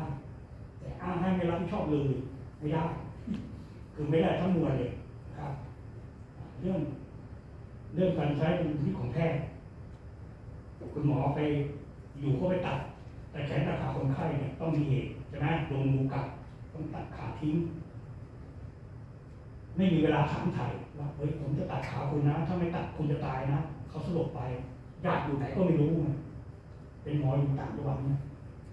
แต่อ้างให้ไม่รับผิดชอบเลยไม่ได้ คือไม่ได้ทั้งมวลเลยครับ เรื่องเรื่องการใช้เป็นที่ของแพทย์คุณหมอไปอยู่ก็ไปตัด แต่แขนตัดขาคนไข้เนี่ยต้องมีเหตุใช่ไหมลงมือกัดต้องตัดขาทิ้ง ไม่มีเวลาถามไถ่ว่าเฮ้ยผมจะตัดขาคุณนะ ถ้าไม่ตัดคุณจะตายนะเขาสลบไปญาติอยู่ไหนก็ไม่รู้ไงเป็นหมออยู่ต่างจังหวัดเนี่ย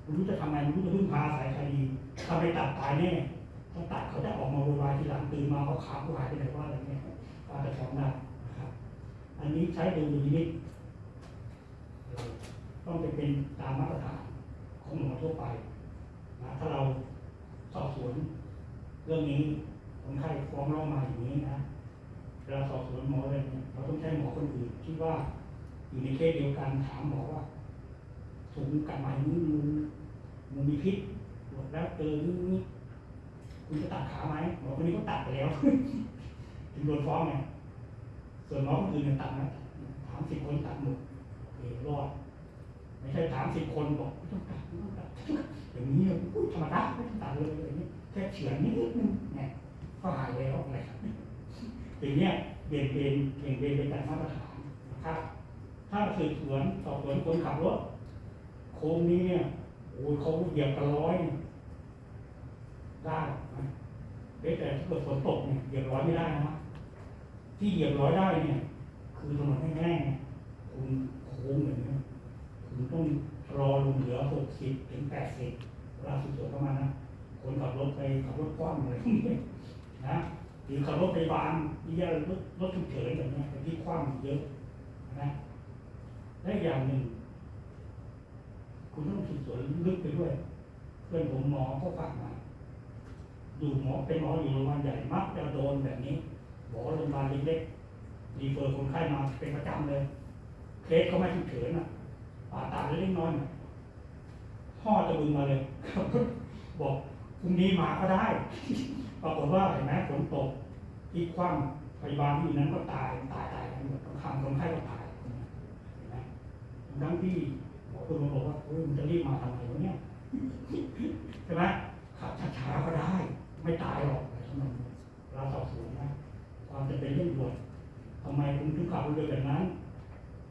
ไม่รู้จะทำไงไม่รู้จะพึ่งพาสายใครดีถ้าไปตัดตายแน่ถ้าตัดเขาจะออกมาโวยวายทีหลังตื่นมาเขาขาเขาหายไปไหนว่าอะไรเงี้ยก็จะฟ้องได้นะครับ อันนี้ใช้ดูดูนิดต้องเป็นตามมาตรฐาน ของหมอทั่วไปนะถ้าเราสอบสวนเรื่องนี้คนไข้ฟ้องร้องมาอย่างนี้นะเวลาสอบสวนหมออะไรเนี่ยเราต้องใช้หมอคนอื่นที่ว่าอยู่ในเคสเดียวกันถามหมอว่าถุงกัดไหมนี้มึงมึงมีพิษตรวจแล้วเจอนี่นี่คุณจะตัดขาไหมหมอคนนี้ก็ตัดไปแล้ว ถึงโดนฟ้องไงส่วนหมอคนอื่นเนี่ยตัดนะถามสิบคนตัดหมดโอเครอด ไม่ใช่ถามสิบคนบอกไม่ต้องตัดไม่ต้องตัดอย่างนี้พูดธรรมดาไม่ต้องตัดเลยอะไรเงี้ยแค่เฉือนนิดนึงเนี่ยก็หายแล้วอะไรครับอย่างเนี้ยเบี่ยงเบนเบี่ยงเบนเป็นการมาตรฐานนะครับ ถ้าสืบสวนสอบสวนคนขับรถโค้งนี้เนี่ยโอ้ยเขาเหยียบกันร้อยได้นะแต่ถ้าเกิดฝนตกเนี่ยเหยียบร้อยไม่ได้นะที่เหยียบร้อยได้เนี่ย คือถนนแห้งๆเนี่ยคุณโค้งอย่างเงี้ย คุณต้องรอลงเหลือหกสิบถึงแปดสิบเวลาสุดๆประมาณนะคนขับรถไปขับรถกว้างอะไรพวกนี้นะหรือขับรถไปบานนี่ยรถรถฉุกเฉินแบบนี้เป็นที่กว้างเยอะนะและอย่างหนึ่ง คุณต้องสืบสวนลึกไปด้วย เพื่อนผมหมอก็ฝากมาอยู่หมอเป็นหมออยู่โรงพยาบาลใหญ่มักจะโดนแบบนี้บอโรงพยาบาลเล็กๆรีเฟอร์คนไข้มาเป็นประจำเลยเคสเขาไม่ฉุกเฉินอะ ป่าตาดเล็กน้อยพ่อจะบึงมาเลยบอกพรุ่งนี้มาก็ได้ ปรากฏว่าเห็นไหมฝนตกที่คว่ำพยาบาลที่อยู่นั้นก็ตายตายตายกันหมดต้องทำคนไข้ก็ตายเห็นไหมทั้งที่หมอคุณมาบอกว่าเฮ้ยมันจะรีบมาทำไมวะเนี่ยใช่ไหมขับช้าๆก็ได้ ไม่ตายหรอกอะไรทั้งนั้นเราสอบสวนนะความจะเป็นเรื่องด่วนทำไมคุณถึงขับรถเร็วแบบนั้น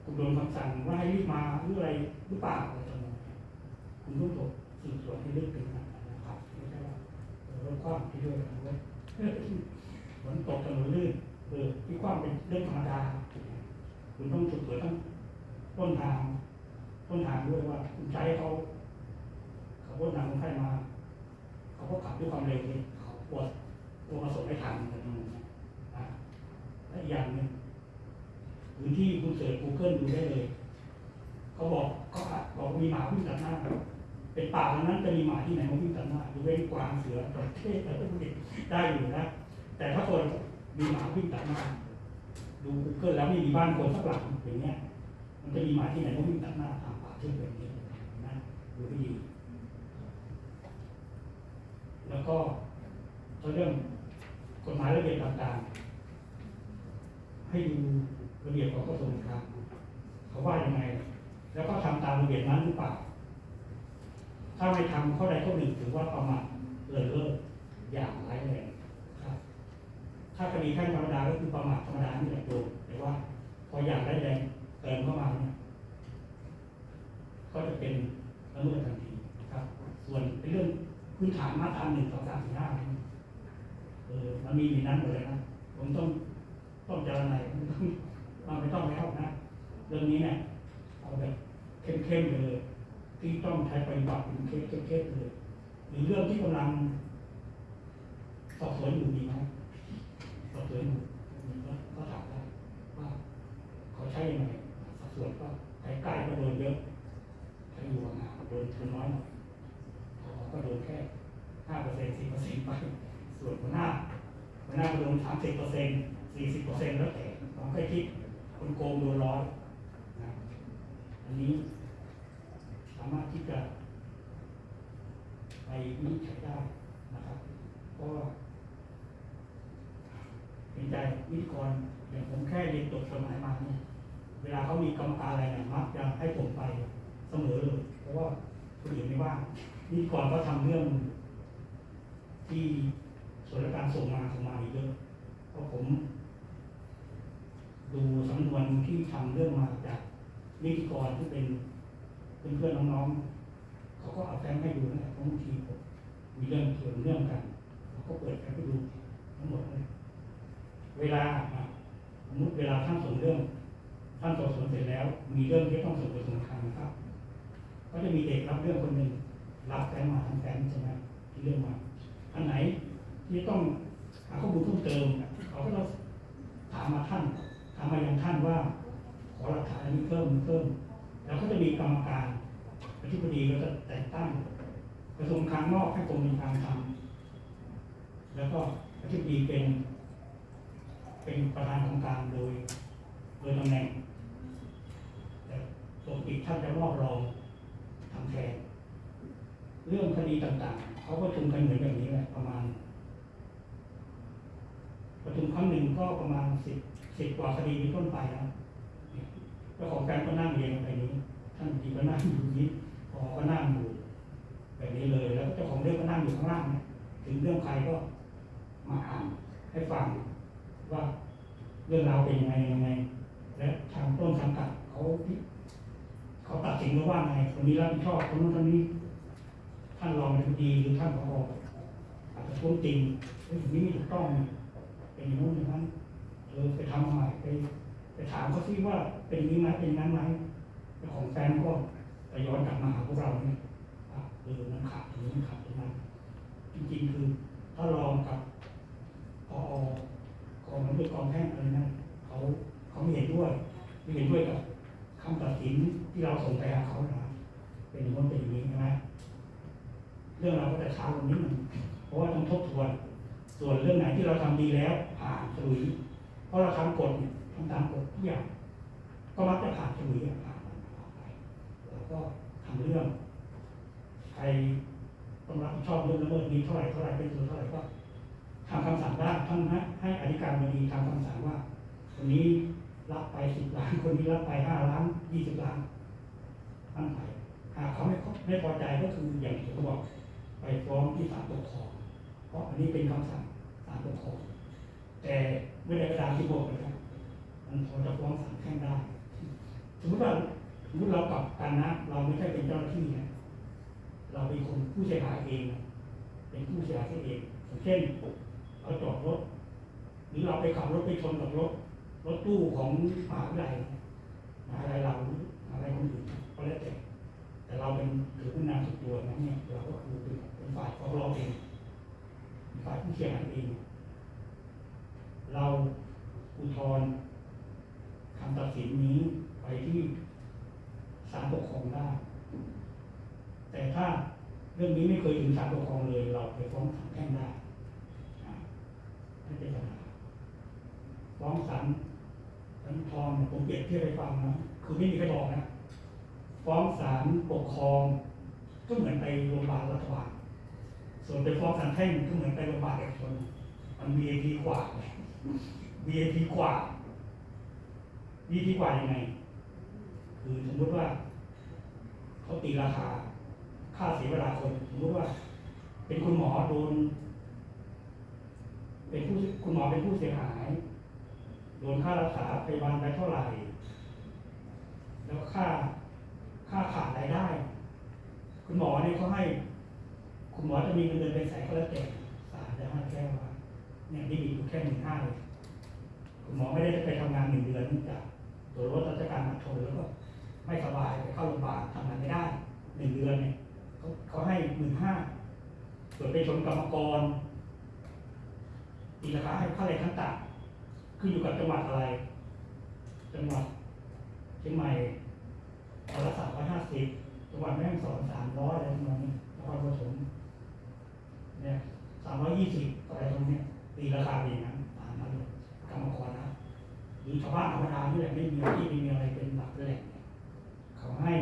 คุณโดนคำสั่งว่าให้รีบมาหรืออะไรหรือเปล่าอะไรจำนองนี้คุณต้องตรวจสืบสวนให้ลึกถึงนั้นนะครับไม่ใช่ว่าเออรถคว่ำที่ด้วยกันเลยฝนตกถนนลื่นเออที่คว่ำเป็นเรื่องธรรมดา คุณต้องสืบสวนทั้งต้นทาง ต้นทางด้วยว่า คุณใช้เขาเขาพ้นทางคนไข้มาเขาก็ขับด้วยความเร็วนี่เขาปวดตัวมาส่งไม่ทันอะไรประมาณนี้อ่าและอีกอย่างหนึ่ง พื้นที่คุณเสิร์ช Google ดูได้เลยเขาบอกเขาอาจบอกมีหมาวิ่งตัดหน้า เป็นป่าตรงนั้นจะมีหมาที่ไหนมาวิ่งตัดหน้าดูเว้นกวางเสือจระเข้อะไรพวกนี้ได้อยู่นะ แต่ถ้าคนมีหมาวิ่งตัดหน้า ดู Google แล้วไม่มีบ้านคนสักหลังอย่างเงี้ย มันจะมีหมาที่ไหนมาวิ่งตัดหน้าตามป่าเช่นแบบนี้นะดูให้ดีแแล้วก็เรื่องกฎหมายระเบียบต่างๆให้ดู ระเบียบของกระทรวงการคลังเขาว่ายังไง แล้วก็ทำตามระเบียบนั้นหรือเปล่า ถ้าไม่ทำข้อใดข้อหนึ่งถือว่าประมาทเลินเล่ออย่างร้ายแรงครับ ถ้าคดีแพ่งธรรมดาก็คือประมาทธรรมดานี่แหละโดนแต่ว่า พออย่างร้ายแรงเติมเข้ามาเนี่ยก็จะเป็นละเมิดทันทีครับ ส่วนในเรื่องพื้นฐานมาตราหนึ่งสองสามสี่ห้าเออมันมีอยู่นั้นหมดเลยนะผมต้องต้องเจรนาย ไม่ต้องมันไม่ต้องแล้วนะเรื่องนี้เนี่ยเอาแบบเข้มๆไปเลย ที่ต้องใช้ปฏิบัติเป็นเคสๆเลยหรือเรื่องที่กำลังสอบสวนอยู่มีไหมสอบสวนอยู่มีก็ก็ถามได้ว่าเขาใช้ยังไงสอบสวนก็ใกล้ก็โดนเยอะถ้าอยู่ห่างโดนโดนน้อยหน่อยพอก็โดนแค่ห้าเปอร์เซ็นต์สิบเปอร์เซ็นต์ไปส่วนหัวหน้าหัวหน้าก็โดนสามสิบเปอร์เซ็นต์สี่สิบเปอร์เซ็นต์แล้วแต่ผมเคยคิด คนโกงโดนร้อยนะอันนี้สามารถที่จะไปวินิจฉัยได้นะครับเพราะว่าเห็นใจวิทยกรอย่างผมแค่เรียนจบกฎหมายมาเนี่ยเวลาเขามีกรรมการอะไรเนี่ยมักจะให้ผมไปเสมอเลยเพราะว่าคนอื่นไม่ว่างวิทยกรก็ทำเรื่องที่ส่วนราชการส่งมาส่งมาอีกเยอะเพราะผม ดูสำนวนที่ทำเรื่องมาจากนิติกรที่เป็นเพื่อนน้องๆเขาก็เอาแฟ้มให้ดูนะเพราะบางทีผมมีเรื่องเกี่ยวเรื่องกันเขาก็เปิดแฟ้มให้ดูทั้งหมดเลยเวลาสมมติเวลาท่านส่งเรื่องท่านสอบสวนเสร็จแล้ว มีเรื่องที่ต้องส่งไปส่งคลังนะครับ ก็จะมีเด็กรับเรื่องคนหนึ่งรับแฟ้มมาทั้งแฟ้มใช่ไหมที่เรื่องมาอันไหนที่ต้องหาข้อมูลเพิ่มเติมเขาก็ต้องถามมาท่าน ถามมายังท่านว่า ขอหลักฐานอันนี้เพิ่มเพิ่ม แล้วก็จะมีกรรมการอธิบดีก็จะแต่งตั้งกระทรวงการนอกให้กรมการทำแล้วก็อธิบดีเป็น เป็นประธานของการโดย โดยตำแหน่งแต่ปกติท่านจะมอบรองทำแทนเรื่องคดีต่างๆ เขาก็ชุมกันเหมือนแบบนี้แหละประมาณประชุมครั้งหนึ่งก็ประมาณสิบ สิบกว่าคดีเป็นต้นไปนะเจ้าของแฟนก็นั่งเรียงแบบนี้ ท่านดีก็นั่งอยู่นี้พอก็นั่งอยู่แบบนี้เลย แล้วเจ้าของเรื่องก็นั่งอยู่ข้างล่างเนี่ยถึงเรื่องใครก็มาอ่านให้ฟังว่าเรื่องราวเป็นยังไงยังไง และทางต้นสังกัดเขาเขาตัดสินมาว่าไงคนนี้รับผิดชอบคนนู้นคนนี้ ท่านรองอธิบดีหรือท่านผออาจจะท้วงติงเฮ้ยอย่างนี้ไม่ถูกต้องนะเป็นอย่างนู้นอย่างนั้น เออไปทำมาใหม่ไปไปถามเขาซิว่าเป็นนี้ไหมเป็นนั้นไหมของแฟนก็จะย้อนกลับมาหาพวกเราเนี่ยเออมันขาดตรงนี้มันขาดตรงนั้นจริงๆคือถ้าลองกับพอกองมันด้วยกองแพ่งอะไรนั้นเขาเขาไม่เห็นด้วยไม่เห็นด้วยกับคำตัดสินที่เราส่งไปหาเขานะเป็นอย่างนั้เป็นอย่างนี้ใช่ไหมเรื่องเราก็จะช้าลงนิดหนึงเพราะว่าต้องทบทวน ส่วนเรื่องไหนที่เราทำดีแล้วผ่านฉลุย เพราะเราทำกฎเนี่ยทำตามกฎทุกอย่างก็มักจะผ่านฉลุยอะผ่านมันผ่านไปแล้วก็ทำเรื่องใครต้องรับผิดชอบเรื่องละเมิดนี้เท่าไหร่เท่าไหร่เป็นตัวเท่าไหร่ก็ทำคำสั่งได้ท่านให้ให้อธิการบดีทำคำสั่งว่าคนนี้รับไปสิบล้านคนนี้รับไปห้าล้านยี่สิบล้านตั้งไปหากเขาไม่ไม่พอใจก็คืออย่างที่เขาบอกไปฟ้องที่ศาลปกครองเพราะอันนี้เป็นคำสั่งศาลปกครอง แต่ไม่ได้กระดานที่บอกนะครับมันพอจะฟ้องศาลแพ่งได้สมมติว่าสมมติเรากลับกันนะ เราไม่ใช่เป็นเจ้าหน้าที่นะเราเป็นคนผู้เสียหายเอง เป็นผู้เสียหายเองอย่างเช่นเราจอดรถ หรือเราไปขับรถไปชนกับรถ รถตู้ของมหาวิทยาลัยมหาวิทยาลัยเราหรือมหาวิทยาลัยคนอื่นก็แล้วแต่แต่เราเป็นถือผู้นำสุดตัวนั้นเนี่ยเราก็คือเป็นฝ่ายฟ้องร้องเองฝ่ายผู้เสียหายเอง เราอุทธรณ์คำตัดสินนี้ไปที่ศาลปกครองได้ แต่ถ้าเรื่องนี้ไม่เคยถึงศาลปกครองเลย เราไปฟ้องศาลแพ่งได้อ่าไม่เป็นปัญหาฟ้องศาลศาลทธรณ์เนี่ยผมเปรียบเทียบให้ฟังนะคือไม่มีใครบอกนะฟ้องศาลปกครองก็เหมือนไปโรงพยาบาลรัฐบาลส่วนไปฟ้องศาลแพ่งก็เหมือนไปโรงพยาบาลเอกชนมัน VIP กว่า VIP กว่า VIP กว่ายังไง คือสมมติว่า เขาตีราคา ค่าเสียเวลาคน สมมติว่า เป็นคุณหมอโดน เป็นผู้คุณหมอเป็นผู้เสียหาย โดนค่ารักษาพยาบาลไปเท่าไหร่ แล้วค่าค่าขาดรายได้ คุณหมอเนี่ยเขาให้ คุณหมอจะมีเงินเดือนเป็นแสนก็แล้วแต่ศาลจะให้แค่ว่า เนี่ยนี่มีอยู่แค่หนึ่งห้าเลยคุณหมอไม่ได้ไปทำงานหนึ่งเดือนเนื่องจากตัวรถราชการมาชนแล้วก็ไม่สบายไปเข้าโรงพยาบาลทำงานไม่ได้หนึ่งเดือนเนี่ยเขาเขาให้หมื่นห้าส่วนไปชนกรรมกรตีราคาให้ค่าแรงขั้นต่ำขึ้นอยู่กับจังหวัดอะไร จังหวัดเชียงใหม่เอาละสามร้อยห้าสิบจังหวัดแม่ฮ่องสอนสามร้อยอะไรประมาณนี้นครปฐมเนี่ยสามร้อยยี่สิบอะไรตรงเนี้ย ตีราคาดีนั้นตามนั้นเลยกรรมกรนะหรือชาวบ้านธรรมดาที่แหละไม่มีที่ไม่มีอะไรเป็นหลักแหล่งเนี่ยเขาให้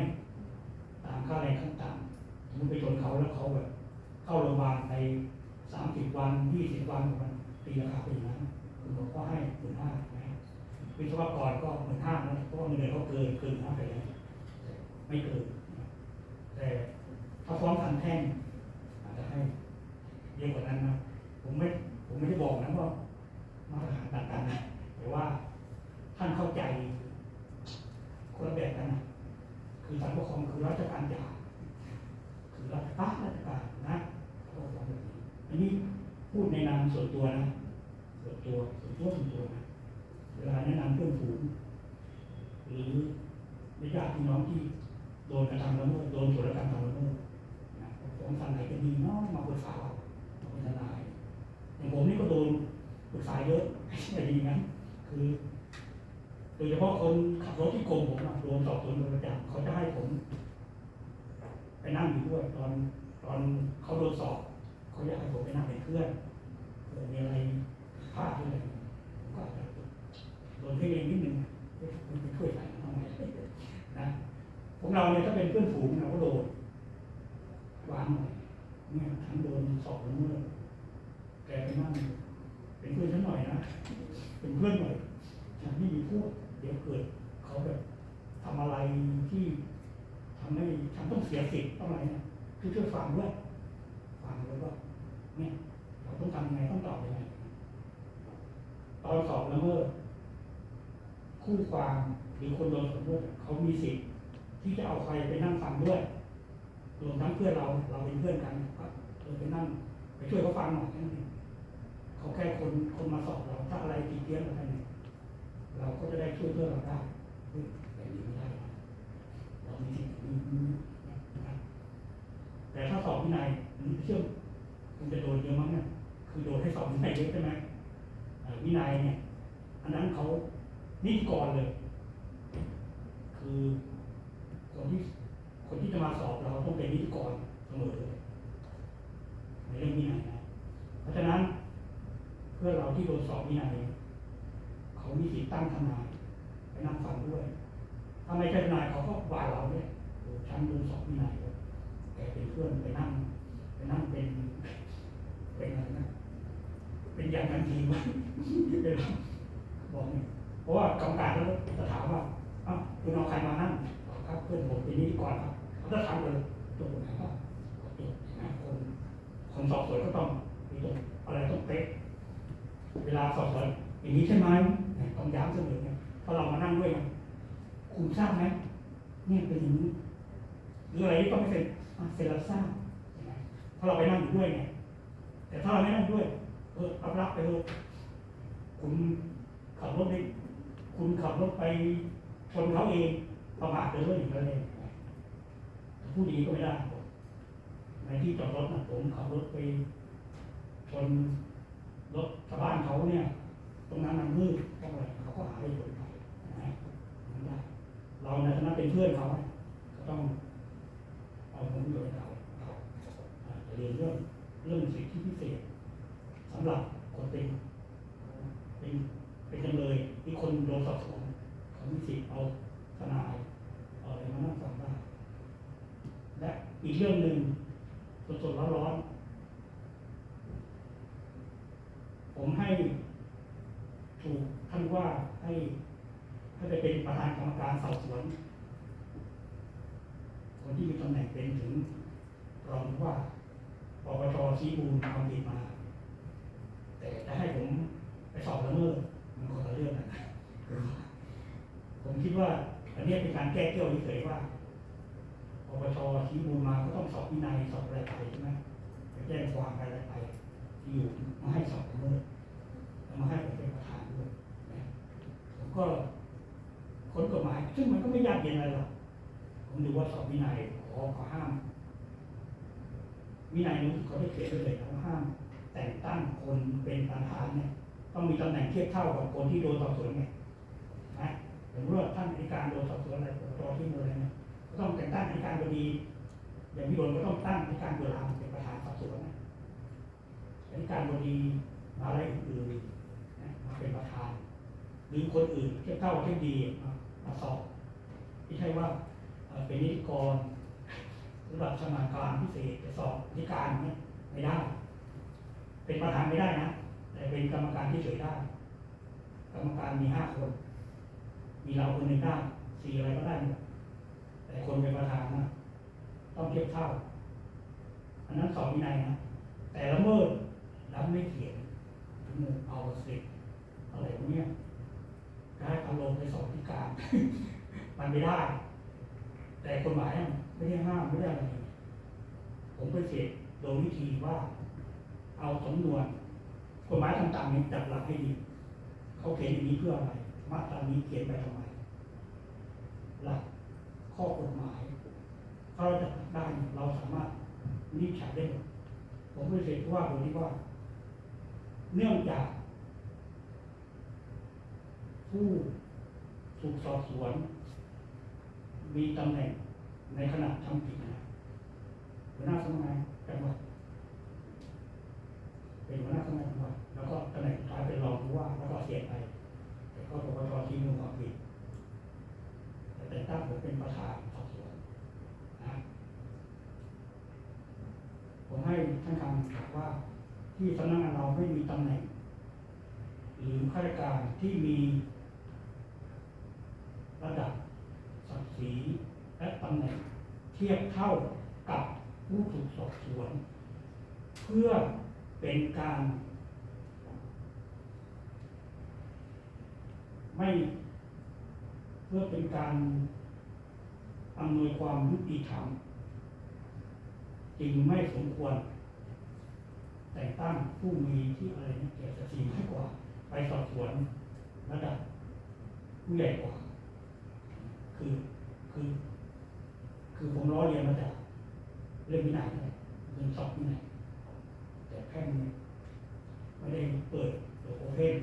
ตามค่าแรงขั้นต่ำสมมติไปชนเขาแล้วเขาแบบเข้าโรงพยาบาลไปสามสิบวันยี่สิบวันมันตีราคาเป็นอย่างนั้นคุณหมอก็ให้หมื่นห้านะวิศวกรก็เหมือนห้านะเพราะเงินเดือนเขาเกินเกินห้าไปแล้วไม่เกินแต่ถ้าฟ้องทันแพ่งอาจจะให้เยอะกว่านั้นนะผมไม่ ผมไม่ได้บอกนะว่ามาตรฐานต่างกันนะแต่ว่าท่านเข้าใจคนละแบบกันนะคือสารปกครองคือราชการใหญ่คือรัฐบาลราชการนะเขาบอกแบบนี้อันนี้พูดในนามส่วนตัวนะส่วนตัวส่วนตัวส่วนตัวนะเวลาแนะนำเพื่อนฝูงหรือญาติพี่น้องที่โดนกระทำละเมิดโดนถูกกระทำละเมิดนะของทางไหนก็ดีเนาะมาปรึกษาเราเราเป็นทนาย อย่างผมนี่ก็โดนปรึกษาเยอะไม่ดีงั้นคือโดยเฉพาะคนขับรถที่โกงผมโดนสอบสวนโดยประจำเขาจะให้ผม ไปนั่งอยู่ด้วย ตอนตอนเขาโดนสอบเขาอยากให้ผมไปนั่งเป็นเพื่อนเจอมีอะไรพลาดอะไรก็อาจจะโดนให้เองนิดนึงคุณไปช่วยใส่ทำไมนะของเราเนี่ยถ้าเป็นเพื่อนฝูงเราก็โดนวางหน่อยเนี่ยฉันโดนสอบเมื่อ แกไปนั่งเป็นเพื่อนฉันหน่อยนะ เป็นเพื่อนหน่อย ฉันไม่มีพูดเดี๋ยวเกิดเขาแบบทำอะไรที่ทำให้ฉันต้องเสียสิทธิ์ต้องอะไรเนี่ยช่วยช่วยฟังด้วยฟังเลยว่าเนี่ยเราต้องทำยังไงต้องตอบยังไงตอนสอบและเมิดคู่ความหรือคนโดนสมมติเขามีสิทธิ์ที่จะเอาใครไปนั่งฟังด้วยรวมทั้งเพื่อนเราเราเป็นเพื่อนกันก็เออไปนั่งไปช่วยเขาฟังหน่อยนั้นเอง เขาแค่คนคนมาสอบเราถ้าอะไรผิดเพี้ยนอะไรเนี่ยเราก็จะได้ช่วยเพื่อนเราได้เฮ้ยแบบนี้ไม่ได้เรามีสิทธิ์มีมีนะแต่ถ้าสอบวินัยมันเชื่อมคุณจะโดนเยอะมั้งเนี่ยคือโดนให้สอบวินัยเยอะใช่ไหมวินัยเนี่ยอันนั้นเขานิติกรเลย คือคนที่คนที่จะมาสอบเราต้องเป็นนิติกรเสมอเลยในเรื่องวินัยนะเพราะฉะนั้น เพื่อเราที่โดนสอบวินัยเขามีสิทธิ์ตั้งทนายไปนั่งฟังด้วยถ้าไมใช่ทนายเขาก็ว่าเราเนี่ยโอ้ฉันโดนสอบวินัยแกเป็นเพื่อนไปนั่ง ไปนั่งเป็นเป็นอะไรนะเป็นอย่างนั้นทีวะเป็นบอกเนี่ยเพราะว่ากรรมการเขาจะถามว่าอ้าวคุณเอาใครมานั่งบอกครับเพื่อนผมเป็นนิติกรครับเขาจะถามเลยตัวไหนครับตัวนะคนคนสอบสวนก็ต้องมีตรงอะไรต้องเป๊ะ วลาสอบสวนอย่างนี้ใช่ไหมเนี่ยต้องย้ำเสมอเนี่ยพราเรามานั่งด้วยไงคุณทราบไหมเนี่ยเป็นอย่างนี้หรืออะไรที่ต้องไม่เซ็นอะเซ็นรับทราบใช่ไหมเพราเราไปนั่งอยู่ด้วยไงแต่ถ้าเราไม่นั่งด้วยเออรับรับไปเถอะคุณขับรถไปคุณขับรถไปชนเขาเองประมาทเลยว่าอย่างไรเลยผู้ดีก็ไม่ได้ในที่จอดรถนะผมขับรถไปชน รถชาวบ้านเขาเนี่ย ตรงนั้นมันมืดต้องอะไรเขาก็หาได้ผลไปนะไม่ได้เราในฐานะเป็นเพื่อนเขาก็ต้องเอาผลประโยชน์ให้เขาเขาอาจจะเรียนเรื่องเรื่องสิทธิพิเศษสำหรับคนเป็นเป็นเป็นจำเลยที่คนโดนสอบสวนเขามีสิทธิ์เอาทนายเอาอะไรมานั่งฟังได้และอีกเรื่องหนึ่งสดๆร้อนๆ ผมให้ถูกท่านว่าให้ให้ไปเป็นประธานกรรมการสอบสวน คนที่มีตำแหน่งเป็นถึงรองผู้ว่าปปชชี้มูลความผิดมา แต่จะให้ผมไปสอบละเมิดมันคนละเรื่องนะผมคิดว่าอันนี้เป็นการแก้เกี่ยวเฉยว่าปปชชี้มูลมาก็ต้องสอบวินัยสอบอะไรไปใช่ไหมไปแจ้งความอะไรไป มาให้สอบด้วยมาให้ผมเป็นประธานด้วยนะผมก็คนกฎหมาย ซึ่งมันก็ไม่ยากเย็นอะไรหรอกผมดูว่าสอบวินัยขอขอห้าม วินัยนู้นเขาได้เขียนไว้เลยนะว่าห้าม แต่งตั้งคนเป็นประธานเนี่ย ต้องมีตำแหน่งเทียบเท่ากับคนที่โดนสอบสวนไงนะสมมติว่าท่านอัยการโดนสอบสวนอะไรรอที่มืออะไรเนี่ยก็ต้องแต่งตั้งอัยการบดีอย่างพี่โดนก็ต้องตั้งอัยการตุลาเป็นประธานสอบสวนนะ อัยการบดีมาอะไรอื่นๆนะมาเป็นประธาน หรือคนอื่นเทียบเท่าเทียบดีมาสอบไม่ใช่ว่าเป็นนิติกรระดับชำนาญการพิเศษไปสอบนิการเนี่ยไม่ได้ เป็นประธานไม่ได้นะแต่เป็นกรรมการที่เฉยได้กรรมการมีห้าคน มีเราคนหนึ่งได้สี่อะไรก็ได้หมดแต่คนเป็นประธานนะต้องเทียบเท่า อันนั้นสอบวินัยนะแต่ละเมิด รับไม่เขียนถึงเอาสิอะไรพวกนี้ได้อารมณ์ไปสอบพิการ มันไม่ได้ แต่กฎหมายไม่ได้ห้ามไม่ได้อะไรผมไปเสกโดยวิธีว่า เอาสำนวนกฎหมายต่างๆนี้จัดหลักให้ดีเขาเขียนอย่างนี้เพื่ออะไรมาตรานี้เขียนไปทำไมหลักข้อกฎหมายถ้าเราจัดได้เราสามารถวินิจฉัยได้หมดผมไปเสกว่าโดยที่ว่า เนื่องจาก ผู้ถูกสอบสวน มีตำแหน่งในขณะทำผิดนะหัวหน้าสำนักงานจังหวัดเป็นหัวหน้าสำนักงานจังหวัดแล้วก็ตำแหน่งสุดท้ายเป็นรองผู้ว่าแล้วก็เสียไปแต่ก็ปปชที่มูลความผิดแต่แต่งตั้งผมเป็นประธานสอบสวนนะผมให้ท่านคำถามว่า ที่สำนักงานเราไม่มีตำแหน่ง หรือข้าราชการที่มีระดับศักดิ์ศรีและตำแหน่ง เทียบเท่ากับผู้ถูกสอบสวน เพื่อเป็นการ ไม่เพื่อเป็นการอำนวยความยุติธรรม จึงไม่สมควร แต่งตั้งผู้มีที่อะไรเนี่ยเกียรติศีลให้กว่า ไปสอบสวนระดับผู้ใหญ่กว่า คือคือ คือผมล้อเรียนมาจากเรื่องวินัยเลยเรื่องสอบวินัยแต่แพ่งนี่ไม่ได้เปิดเปิดโอเพน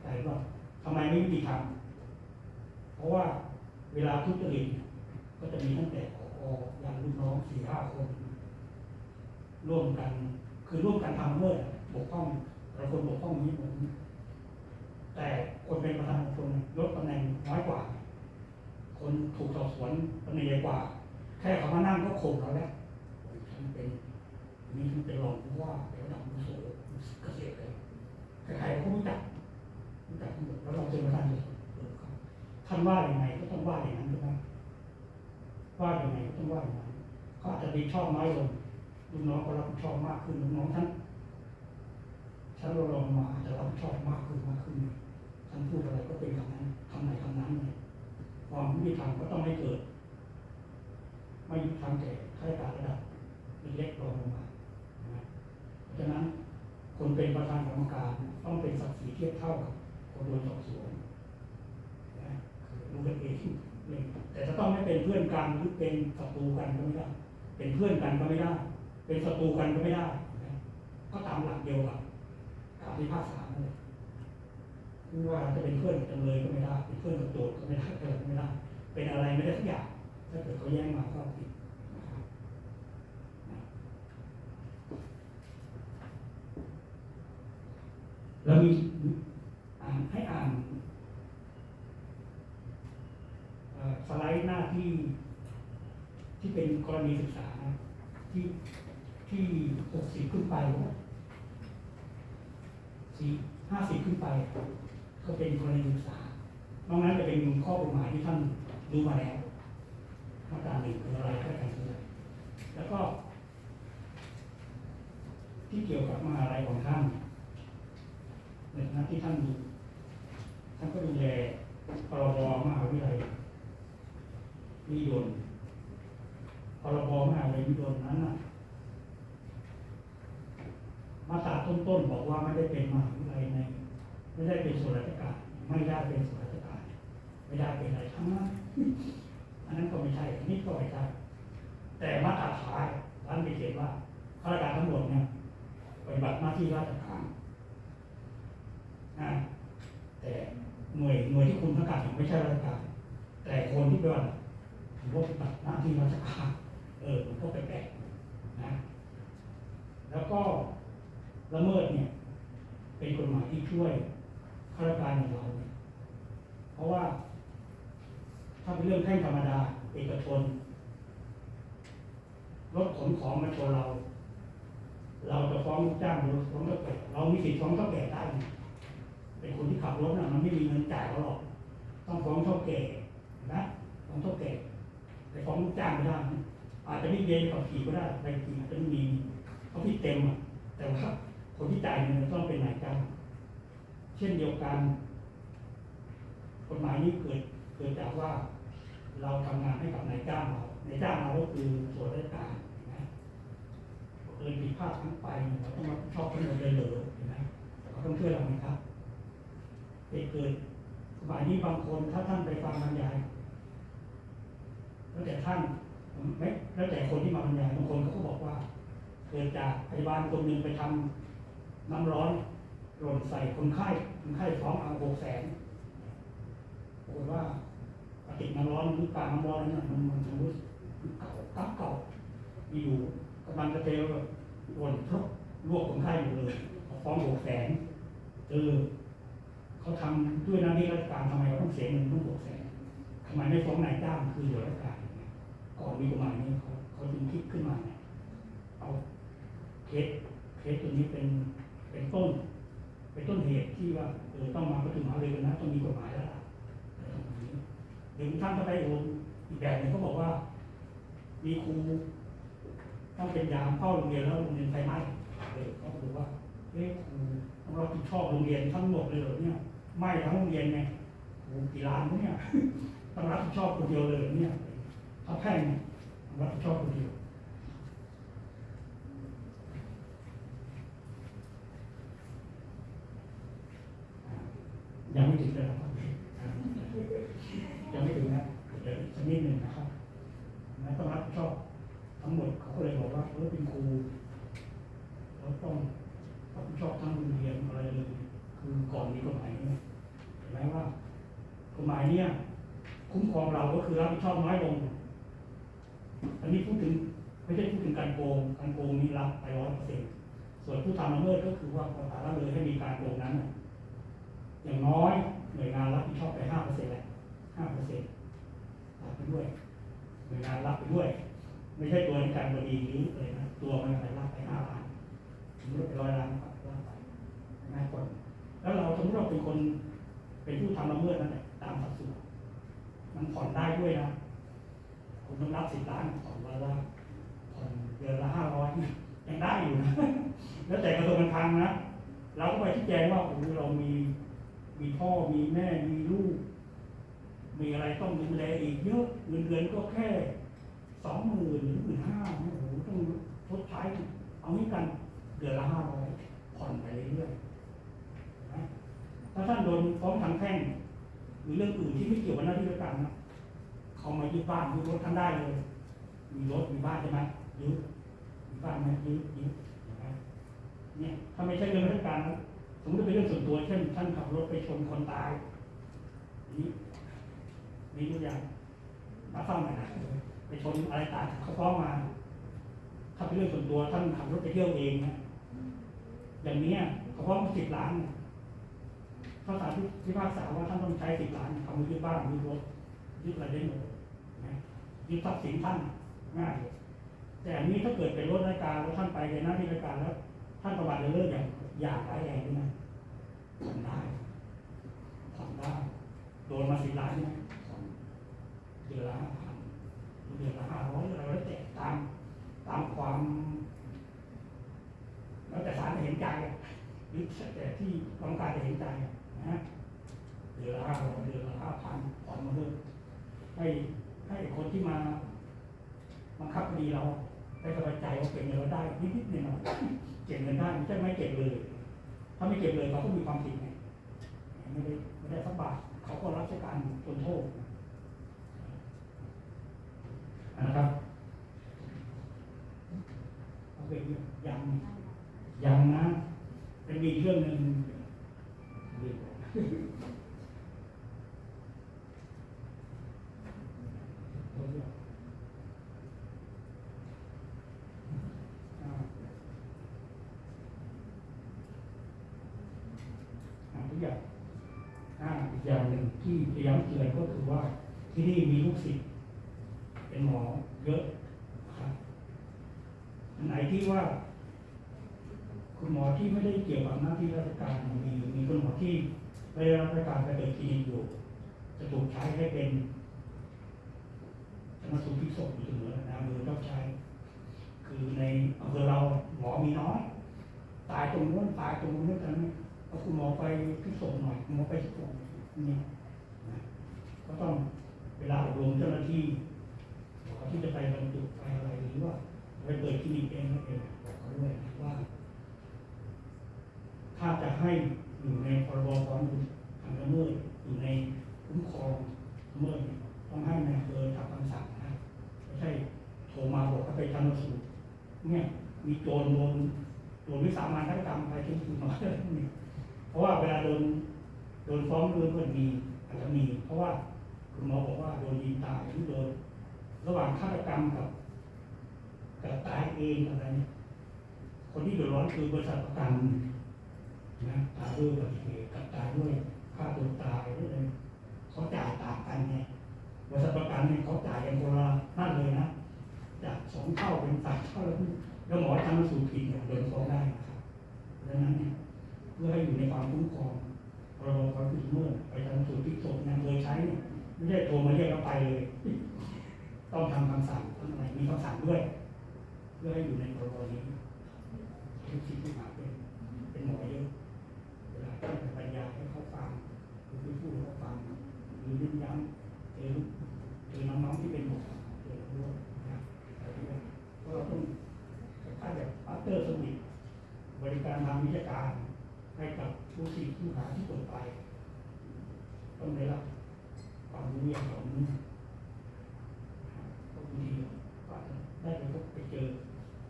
แต่ว่าทำไมไม่มีทำเพราะว่าเวลาทุจริตก็จะมีตั้งแต่ขออย่างลูกน้องสี่ห้าคน ร่วมกัน คือร่วมกันทำเมื่อบกพร่องแต่คนบกพร่องนี้ผมแต่คนเป็นประธานคนลดตำแหน่งน้อยกว่า คนถูกสอบสวนตำแหน่งใหญ่กว่า แค่เขามานั่งก็ข่มเราแล้วฉันเป็นนี่ฉันเป็นรองผู้ว่าเป็นระดับผู้โสเกษตรเลยใครๆก็รู้จักรู้จักทั้งหมดแล้วเราเจอมาท่านเลยท่านว่าอย่างไงก็ต้องว่าอย่างนั้นใช่ไหมว่าอย่างไงก็ต้องว่าอย่างนั้นเขาอาจจะดีชอบน้อยลง ลูกน้องก็รับผิดชอบมากขึ้นลูกน้องท่านฉันเราลองมาจะรับผิดชอบมากขึ้นมากขึ้นท่านพูดอะไรก็เป็นคำนั้นคำไหนคำนั้นเลยความยุติธรรมก็ต้องไม่เกิด ไม่ยุติธรรมแก่ข้าราชการระดับเล็กรองลงมานะเพราะฉะนั้นคนเป็นประธานกรรมการต้องเป็นศักดิ์ศรีเทียบเท่ากับคนโดนสอบสวนนะคือรู้กันเองแต่จะต้องไม่เป็นเพื่อนกันหรือเป็นศัตรูกันก็ไม่ได้ เป็นเพื่อนกันก็ไม่ได้ เป็นศัตรูกันก็ไม่ได้นะก็ตามหลักเดียวกับการพิพากษานั่นแหละไม่ว่าจะเป็นเพื่อนกับจำเลยก็ไม่ได้ เป็นเพื่อนกับโจทก็ไม่ได้เกิดไม่ได้ เป็นอะไรไม่ได้ทุกอย่าง ถ้าเกิดเขาแย่งมาก็ผิดนะครับนะแล้วมีอ่านให้อ่านสไลด์หน้าที่ที่เป็นกรณีศึกษานะที่ ที่หกสิบขึ้นไปนะสี่ห้าสิบขึ้นไป ก็เป็นกรณีศึกษานอกนั้นจะเป็นข้อกฎหมายที่ท่านรู้มาแล้วมาตราหนึ่งคืออะไรก็ต่งตัวแล้วก็ ที่เกี่ยวกับมหาลัยของท่านในฐานะที่ท่านดูท่านก็ดูแลพรบมหาวิทยาลัยนิยมพรบมหาวิทยาลัยนิยมนั้นน่ะ มาตราต้นๆบอกว่าไม่ได้เป็นมหาวิทยาลัยในไม่ได้เป็นส่วนราชการไม่ได้เป็นส่วนราชการไม่ได้เป็นอะไรทั้งนั้นอันนั้นก็ไม่ใช่อันนี้ก็ไม่ใช่แต่มาตราท้ายท่านไปเขียนว่าข้าราชการทั้งหมดเนี่ยปฏิบัติหน้าที่ราชการนะแต่หน่วยหน่วยที่คุณประกาศถึงไม่ใช่ราชการ แต่คนที่เป็นถือว่าปฏิบัติหน้าที่ราชการเออมันก็แปลกๆนะ แล้วก็ ละเมิดเนี่ย เป็นกฎหมายที่ช่วยข้าราชการของเราเนี่ยเพราะว่า ถ้าเป็นเรื่องแพ่งธรรมดา เอกชนรถขนของมาชนเรา เราจะฟ้องจ้างหรือฟ้องเท่าแก่เรามีสิทธิ์ฟ้องเท่าแก่ได้เป็นคนที่ขับรถนะมันไม่มีเงินจ่ายเขาหรอกต้องฟ้องเท่าแก่นะฟ้องเท่าแก่ไปฟ้องลูกจ้างไม่ได้นะอาจจะไม่เรียนขับขี่ก็ได้ใบขี่อาจจะไม่มีเขาผิดเต็มอะแต่ว่า คนที่จ่ายเงินต้องเป็นนายจ้างเช่นเดียวกันกฎหมายนี้เกิดเกิดจากว่าเราทำงานให้กับนายจ้างเรานายจ้างเราก็คือส่วนราชการเห็นไหมเกิดผิดพลาดทั้งไปเราต้องรับผิดชอบทั้งหมดเลยเหรอเห็นไหมเขาต้องช่วยเราไหมครับเหตุเกิดกฎหมายนี้บางคนถ้าท่านไปฟังบรรยายแล้วแต่ท่านไม่แล้วแต่คนที่มาบรรยายบางคนเขาก็บอกว่า เกิดจากพยาบาลคนหนึ่งไปทำ น้ำร้อนหล่นใส่คนไข้ คนไข้ฟ้องเอาหกแสนปรากฏว่าปฏิน้ำร้อนหรือการน้ำร้อนนั้นมันมันรู้เก่าตั้งเก่ามีอยู่กำลังจะเทหล่นทุบลวกคนไข้อยู่เลยฟ้องหกแสนเออเขาทำด้วยหน้าที่ราชการทำไมเขาต้องเสียเงินต้องหกแสนทำไมไม่ฟ้องนายจ้างคือส่วนราชการเนี่ยก่อนมีกฎหมายนี้เขาเขาจึงคิดขึ้นมาเนี่ยเอาเคสเคสตัวนี้เป็น เป็นต้น เป็นต้นเหตุที่ว่าเออต้องมาประชุมหารือกันนะต้องมีกฎหมายแล้วล่ะอะไรประมาณนี้หรือท่านก็ไปโอนอีกแบบหนึงเขาบอกว่า มีครูต้องเป็นยามเข้าโรงเรียนแล้วโรงเรียนไฟไหม้เออเขาบอกว่าเอ๊ะครูต้องรับผิดชอบโรงเรียนทั้งหมดเลยเหรอเนี่ยไหม้ทั้งโรงเรียนไงโอ้กี่ล้านเนี่ยต้องรับผิดชอบคนเดียวเลยเนี่ยถ้าแพ่งเนี่ยต้องรับผิดชอบคนเดียว ยังไม่ถึงเลยนะครับยังไม่ถึงนะเดี๋ยวสักนิดหนึ่งนะครับนะต้องรับผิดชอบทั้งหมดเขาก็เลยบอกว่าเออเป็นครูเราต้องรับผิดชอบทั้งโรงเรียนอะไรเลย คือก่อนมีกฎหมายนี้เห็นไหมว่ากฎหมายเนี้ยคุ้มครองเราก็คือรับผิดชอบน้อยลง อันนี้พูดถึงไม่ใช่พูดถึงการโกงการโกงนี้รับไปร้อยเปอร์เซ็นต์ส่วนผู้ทำละเมิดก็คือว่าประกาศละเลยให้มีการโกงนั้นนะ อย่างน้อยหน่วยงานรับผิดชอบไปห้าเปอร์เซ็นต์แหละห้าเปอร์เซ็นต์รับไปด้วยหน่วยงานรับไปด้วย ไม่ใช่ตัวในการบดีหรืออะไรนะตัวมันไปรับไปห้าล้านสมมติร้อยล้านรับไปง่ายกว่าแล้วเราสมมติเราเป็นคนเป็นผู้ทำละเมิดนั่นแหละตามสัดส่วนมันผ่อนได้ด้วยนะคุณต้องรับสิบล้านผ่อนวันละผ่อนเดือนละห้าร้อยยังได้อยู่นะแล้วแต่กระทรวงการคลังนะเราก็ไปชี้แจงว่าโอ้เรามี มีพ่อมีแม่มีลูก มีอะไรต้องดูแลอีกเยอะเงินเดือนก็แค่สองหมื่นหรือหมื่นห้าโอ้โหต้องทดใช้เอางี้กันเดือนละห้าร้อยผ่อนไปเรื่อยๆถ้าท่านโดนฟ้องทางแพ่งหรือเรื่องอื่นที่ไม่เกี่ยวกับหน้าที่ราชการนะเขามายึดบ้านยึดรถท่านได้เลย มีรถมีบ้านใช่ไหมยึดมีบ้านไหมยึดยึดเห็นไหมเนี่ยถ้าไม่ใช่เรื่องราชการนะ มมติเป็นเรื่องส่วนตัวเช่นท่านขับรถไปชนคนตายนี่มีตัวอย่างมาฟังหน่อยนะไปชนอะไรตายเขาฟ้องมาถ้าเป็นเรื่องส่วนตัวท่านขับรถไปเที่ยวเองนะอย่างนี้เขาฟ้องสิบล้านเนี่ยเขาสารพิพากษาว่าท่านต้องใช้สิบล้านทำยึดบ้านยึดรถยึดอะไรได้หมดนะยึดทรัพย์สินท่านง่ายแต่อันนี้ถ้าเกิดเป็นรถราชการแล้วท่านไปในหน้าที่ราชการแล้ว ท่านประวัติเลิกอย่างอย่างร้ายแรงด้วยนะ ผ่อนได้ผ่อนได้โดนมาสิบล้านเนี่ยเดือนละห้าพันเดือนละห้าร้อยอะไรแล้วแต่ตามตามความ แล้วแต่ศาลจะเห็นใจหรือแต่ที่กรรมการจะเห็นใจนะฮะเดือนละห้าร้อยเดือนละห้าพันผ่อนมาเลยให้ให้คนที่มาบังคับคดีเราได้สบายใจว่าเก็บเงินเราได้นิดๆหน่อยๆเก็บเงินได้ไม่ใช่ไม่เก็บเลย ถ้าไม่เก็บเลยเขาก็มีความผิดไงไม่ได้ไม่ได้สักบาทเขาก็รับราชการจนโทษนะครับเอาไปยังยังนะเป็นมีเรื่องหนึ่งอ่าอ่าทุกอย่างอ่าอีกอย่างหนึ่ง ที่พยายามเตือนก็คือว่าที่นี่มีลูกศิษย์เป็นหมอเยอะนะครับไหนที่ว่า คุณหมอที่ไม่ได้เกี่ยวกับหน้าที่ราชการมีมีคุณหมอที่ไม่ได้รับราชการไปเปิดคลินิกอยู่ จะถูกใช้ให้เป็นชนสูตรพลิกศพอยู่เสมอนะมือต้องใช้คือในอำเภอเราหมอมีน้อย ตายตรงนู้นตายตรงนู้นกันเอาคุณหมอไปพลิกศพหน่อยคุณหมอไปพลิกศพนี่ ก็ต้องเวลาอบรมเจ้าหน้าที่บอกที่จะไปบรรจุไปอะไรหรือว่าไปเปิดคลินิกเองนั่นเองบอกเขาด้วยว่า ถ้าจะให้อยู่ในพรบความผิดทางละเมิดอยู่ในคุ้มครองละเมิดเนี่ยต้องให้นายอำเภอทำคำสั่งนะไม่ใช่โทรมาบอกให้ไปชันสูตรเนี่ยมีโจรโดนโดนวิสามันฆาตกรรมไปที่คุณหมออะไรพวกนี้เพราะว่าเวลาโดนโดนฟ้องโดนก็มีอาจจะมี เพราะว่า คุณหมอบอกว่าโดนยิงตายหรือโดนระหว่างฆาตกรรมกับกับตายเองอะไรเนี่ยคนที่เดือดร้อนคือบริษัทประกันนะตายด้วยอุบัติเหตุกับตายด้วยฆ่าตัวตายด้วยอะไรเขาจ่ายต่างกันไงบริษัทประกันเนี่ยเขาจ่ายกันคนละนั่นเลยนะจากสองเท่าเป็นสามเท่าแล้วแล้วหมอทำสูตรผิดเนี่ยโดนฟ้องได้นะครับดังนั้นเนี่ยเพื่อให้อยู่ในความคุ้มครองพรบความผิดเมื่อไปทำสูตรพิกศพงานโดยใช้เนี่ย ไม่ใช่โทรมาเรียกเราไปเลย ต้องทำคำสั่งต้องอะไรมีคำสั่งด้วย เพื่อให้อยู่ในพรบนี้ทุกสิ่งที่มาเป็นเป็นหมอเยอะเวลาท่านปัญญาให้เขาฟังหรือไปพูดให้เขาฟังหรือย้ำย้ำเองอน้องๆที่เป็นหมอเจอด้วยนะแต่ที่ว่าเพราะเราต้องถ้าแบบมาสเตอร์สมิธบริการทางวิชาการให้กับผู้สิ่งผู้หาที่เปิดไป ต้องได้รับความรู้อย่างเหล่านี้ก็บางทีก็อาจจะได้ไปพบไปเจอ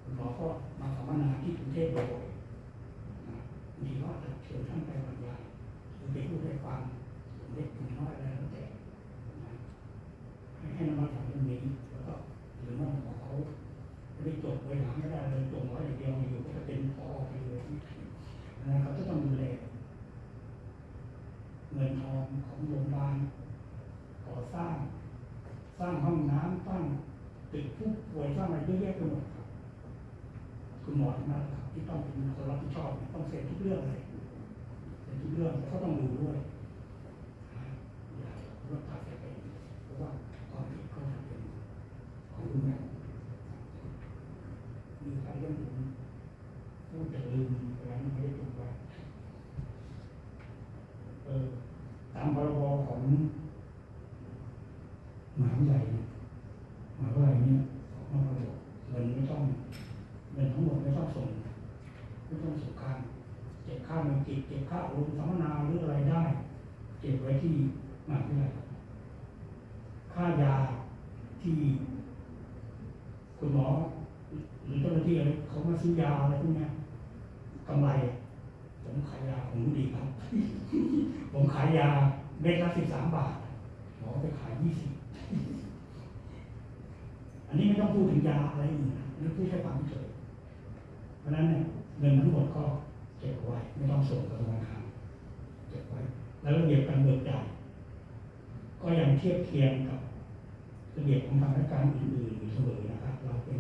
คุณหมอก็มาสัมมนาที่กรุงเทพบ่อยๆ นะมีว่าจะเชิญท่านไปบรรยายหรือไปพูดให้ฟังเล็กถึงน้อยอะไรแล้วแต่นะให้ให้นำมาจากเรื่องนี้แล้วก็หรือว่าของเขาไม่ได้จบไว้หลังไม่ได้เลยจบไว้อย่างเดียวอยู่ก็จะเป็นพอไปเลยนะเขาจะต้องดูแลเงินทองของโรงพยาบาลก่อสร้าง สร้างห้องน้ำสร้างตึกผู้ป่วยสร้างอะไรเยอะแยะไปหมดครับ คุณหมอทั้งนั้นครับที่ต้องเป็นคนรับผิดชอบ ต้องเซ็นทุกเรื่องเลยเซ็นทุกเรื่องแล้วก็ต้องดูด้วยนะอย่าเรื่องตัดไปเพราะว่าความผิดก็จะเป็นของคุณแม่มีใครเรื่องผมพูดแต่ลืมไปแล้วไม่ได้ตรงไว้เออตามพรบของมหาวิทยาลัยเนี่ยมหาวิทยาลัยเนี่ยออกมาระบบเงินไม่ต้อง เงินทั้งหมดไม่ต้องส่งไม่ต้องส่งค่าเก็บค่าเงินกิจเก็บค่าอบรมสัมมนาหรืออะไรได้ เก็บไว้ที่มหาวิทยาลัยค่ายาที่ คุณหมอหรือเจ้าหน้าที่อะไรเขามาซื้อยาอะไรพวกเนี้ยกำไร ผมขายยาผมดีครับ ผมขายยาเม็ดละสิบสามบาทหมอไปขายยี่สิบ อันนี้ไม่ต้องพูดถึงยาอะไรอื่นนะนี่พูดแค่ความเฉยเพราะฉะนั้นเนี่ยเงินทั้งหมดก็เก็บไว้ ไม่ต้องส่งกับธนาคารเก็บไว้ แล้วระเบียบการเบิกจ่ายก็ยังเทียบเคียง กับระเบียบของทางราชการอื่นๆอยู่เสมอนะครับ เราเป็น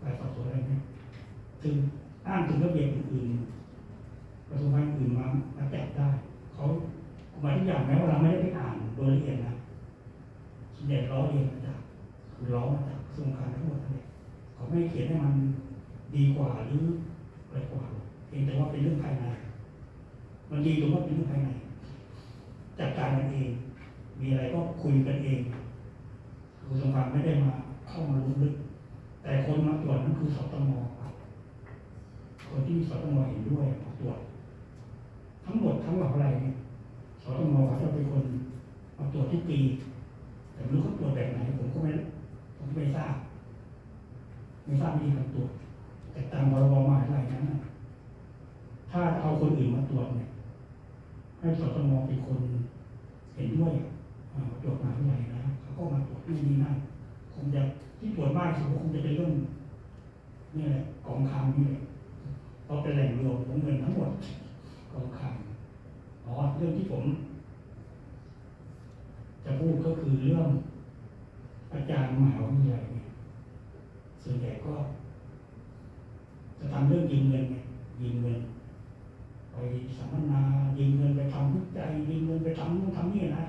ฝ่ายสอบสวนอะไรนี่ยถึงอ้างถึงระเบียบอื่นๆกระทรวงการอื่นมามาแตะได้เขาหมายทุกอย่างแม้ว่าเราไม่ได้ไปอ่านโดยละเอียดนะส่วนใหญ่ล้อเรียนมาจากคือล้อมาจากกระทรวงการทั้งหมดนั่นเองเขาไม่เขียนให้มันดีกว่าหรืออะไรกว่าหรอกเพียงแต่ว่าเป็นเรื่องภายใน มันดีตรงว่าเป็นเรื่องภายในจัดการกันเอง มีอะไรก็คุยกันเองกระทรงการไม่ได้มาเข้ามาลุกลึก แต่คนมาตรวจนั่นคือสตมครับคนที่สตมเห็นด้วยมาตรวจ ทั้งหมดทั้งหมดอะไรเนี่ยสตมเขาจะเป็นคนมาตรวจทุกปี แต่ไม่รู้เขาตรวจแบบไหนผมก็ไม่ผมไม่ทราบ ไม่ทราบวิธีการตรวจ แต่ตามพรบมาวิทยาลัยนั้นถ้าเอาคนอื่นมาตรวจเนี่ยให้สตมเป็นคนเห็นด้วย อ่ามาตรวจมหาวิทยาลัยนะเขาก็มาตรวจนี่นี่นั่นคงจะที่ตรวจมากที่สุดก็คงจะเป็นเรื่องนี่แหละกองคลังนี่แหละเพราะเป็นแหล่งรวมของเงินทั้งหมดกองคลังอ๋อเรื่องที่ผม จะพูดก็คือเรื่อง อาจารย์มหาวิทยาลัยเนี่ยส่วนใหญ่ก็ จะทำเรื่องยืมเงินไงยืมเงินไปสัมมนายืมเงินไปทำวิจัยยืมเงินไปทำนู่นทำนี่นะ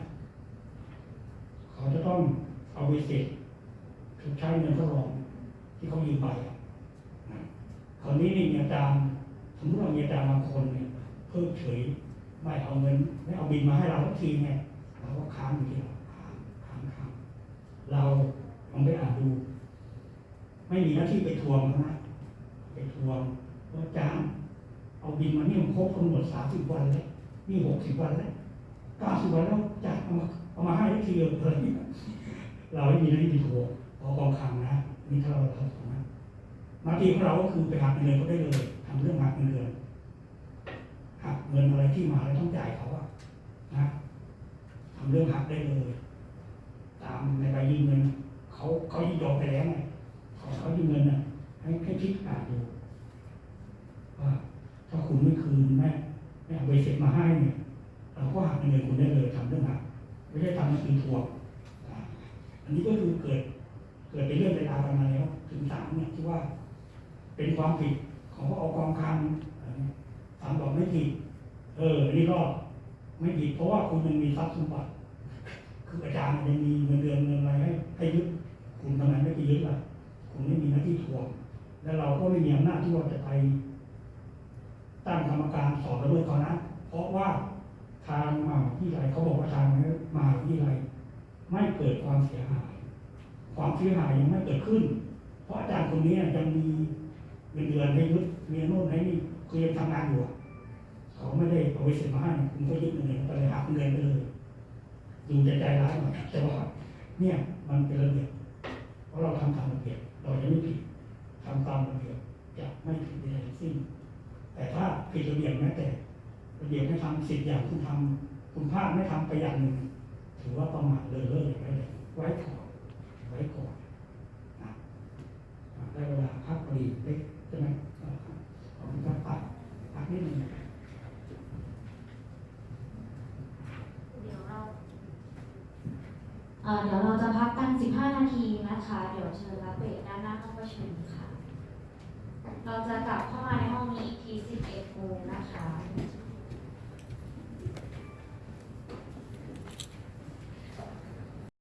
เขาจะต้องเอาไปเสร็จชดใช้เงินเขารองที่เขายืมไปคราวนี้นี่มีอาจารย์สมมติว่ามีอาจารย์บางคนเนี่ยเพิกเฉยไม่เอาเงินไม่เอาบินมาให้เราสักทีไงเราก็ค้างอยู่ที่เราค้างค้างค้างเราลองไปอ่านดู ไม่มีหน้าที่ไปทวงนะไปทวงว่าอาจารย์เอาบินมานี่มันครบกำหนดสามสิบวันแล้วนี่หกสิบวันแล้ว ก้าสิบวันแล้วจะเอามาเอามาให้ได้ทีเดียวเลยเราไม่มีน้าที่ไปทวพอกองคลังนะนี่ถ้าเราทำนะหน้าที่ของเราก็คือไปหักเงินเขาได้เลยทำเรื่องหักเงินหักเงินอะไรที่มาแล้วต้องจ่ายเขาอะนะทำเรื่องหักได้เลย ตามในใบยืมเงินเขาเขายินยอมไปแล้วไงขอเขายืมเงินน่ะให้ให้คิดอ่านดูว่าถ้าคุณไม่คืนแม่ไม่เอาใบเสร็จมาให้เนี่ย เราก็หักเงินเดือนคุณได้เลยทำเรื่องหักไม่ได้ทำมันคือทวงอันนี้ก็คือเกิดเกิดเป็นเรื่องเป็นราวกันมาแล้วถึงศาลเนี่ยที่ว่า เป็นความผิดของพระอกองคลังอะไรเนี่ยศาลบอกไม่ผิด เอออันนี้ก็ไม่ผิดเพราะว่าคุณยังมีทรัพย์สมบัติ คืออาจารย์ยังมีเงินเดือนเงินอะไรให้ให้ยึดคุณทำไมไม่ไปยึดล่ะคุณไม่มีหน้าที่ทวง แล้วเราก็ไม่มีอำนาจที่ว่าจะไปตั้งกรรมการสอบระเบิดเขานะ เพราะว่า ทางมหาวิทยาลัยเขาบอกว่าทางมหาวิทยาลัยไม่เกิดความเสียหาย ความเสียหายยังไม่เกิดขึ้น เพราะอาจารย์คนนี้ยังมีเงินเดือนให้ยึดเรียนโน่นให้นี่คือยังทำงานอยู่เขาไม่ได้เอาไปเสร็จมาให้คุณก็ยึดเงินไปเลยหักเงินไปเลยดูจใจร้ายหน่อยแต่ว่าเนี่ยมันเป็นระเบียบเพราะเราทำตามระเบียบเราจะไม่ผิดทำตามระเบียบจะไม่ผิดใดทั้งสิ้นแต่ถ้าผิดระเบียบแม้แต่ ระเบียบให้ทำสิบอย่างคุณทำคุณพลาดไม่ทำไปอย่างหนึ่งถือว่าประมาทเลยเลิกอย่างไรเลยไว้ก่อนไว้ก่อนนะได้เวลาพักพอดีเล็กใช่ไหมอ่าครับขอบคุณครับพักพักนิดหนึ่งเดี๋ยวเราเอ่อเดี๋ยวเราจะพักกัน 15 นาทีนะคะ เดี๋ยวเชิญรับเบรกด้านหน้าห้องประชุมค่ะ เราจะกลับเข้ามาในห้องนี้อีกที11โมงนะคะ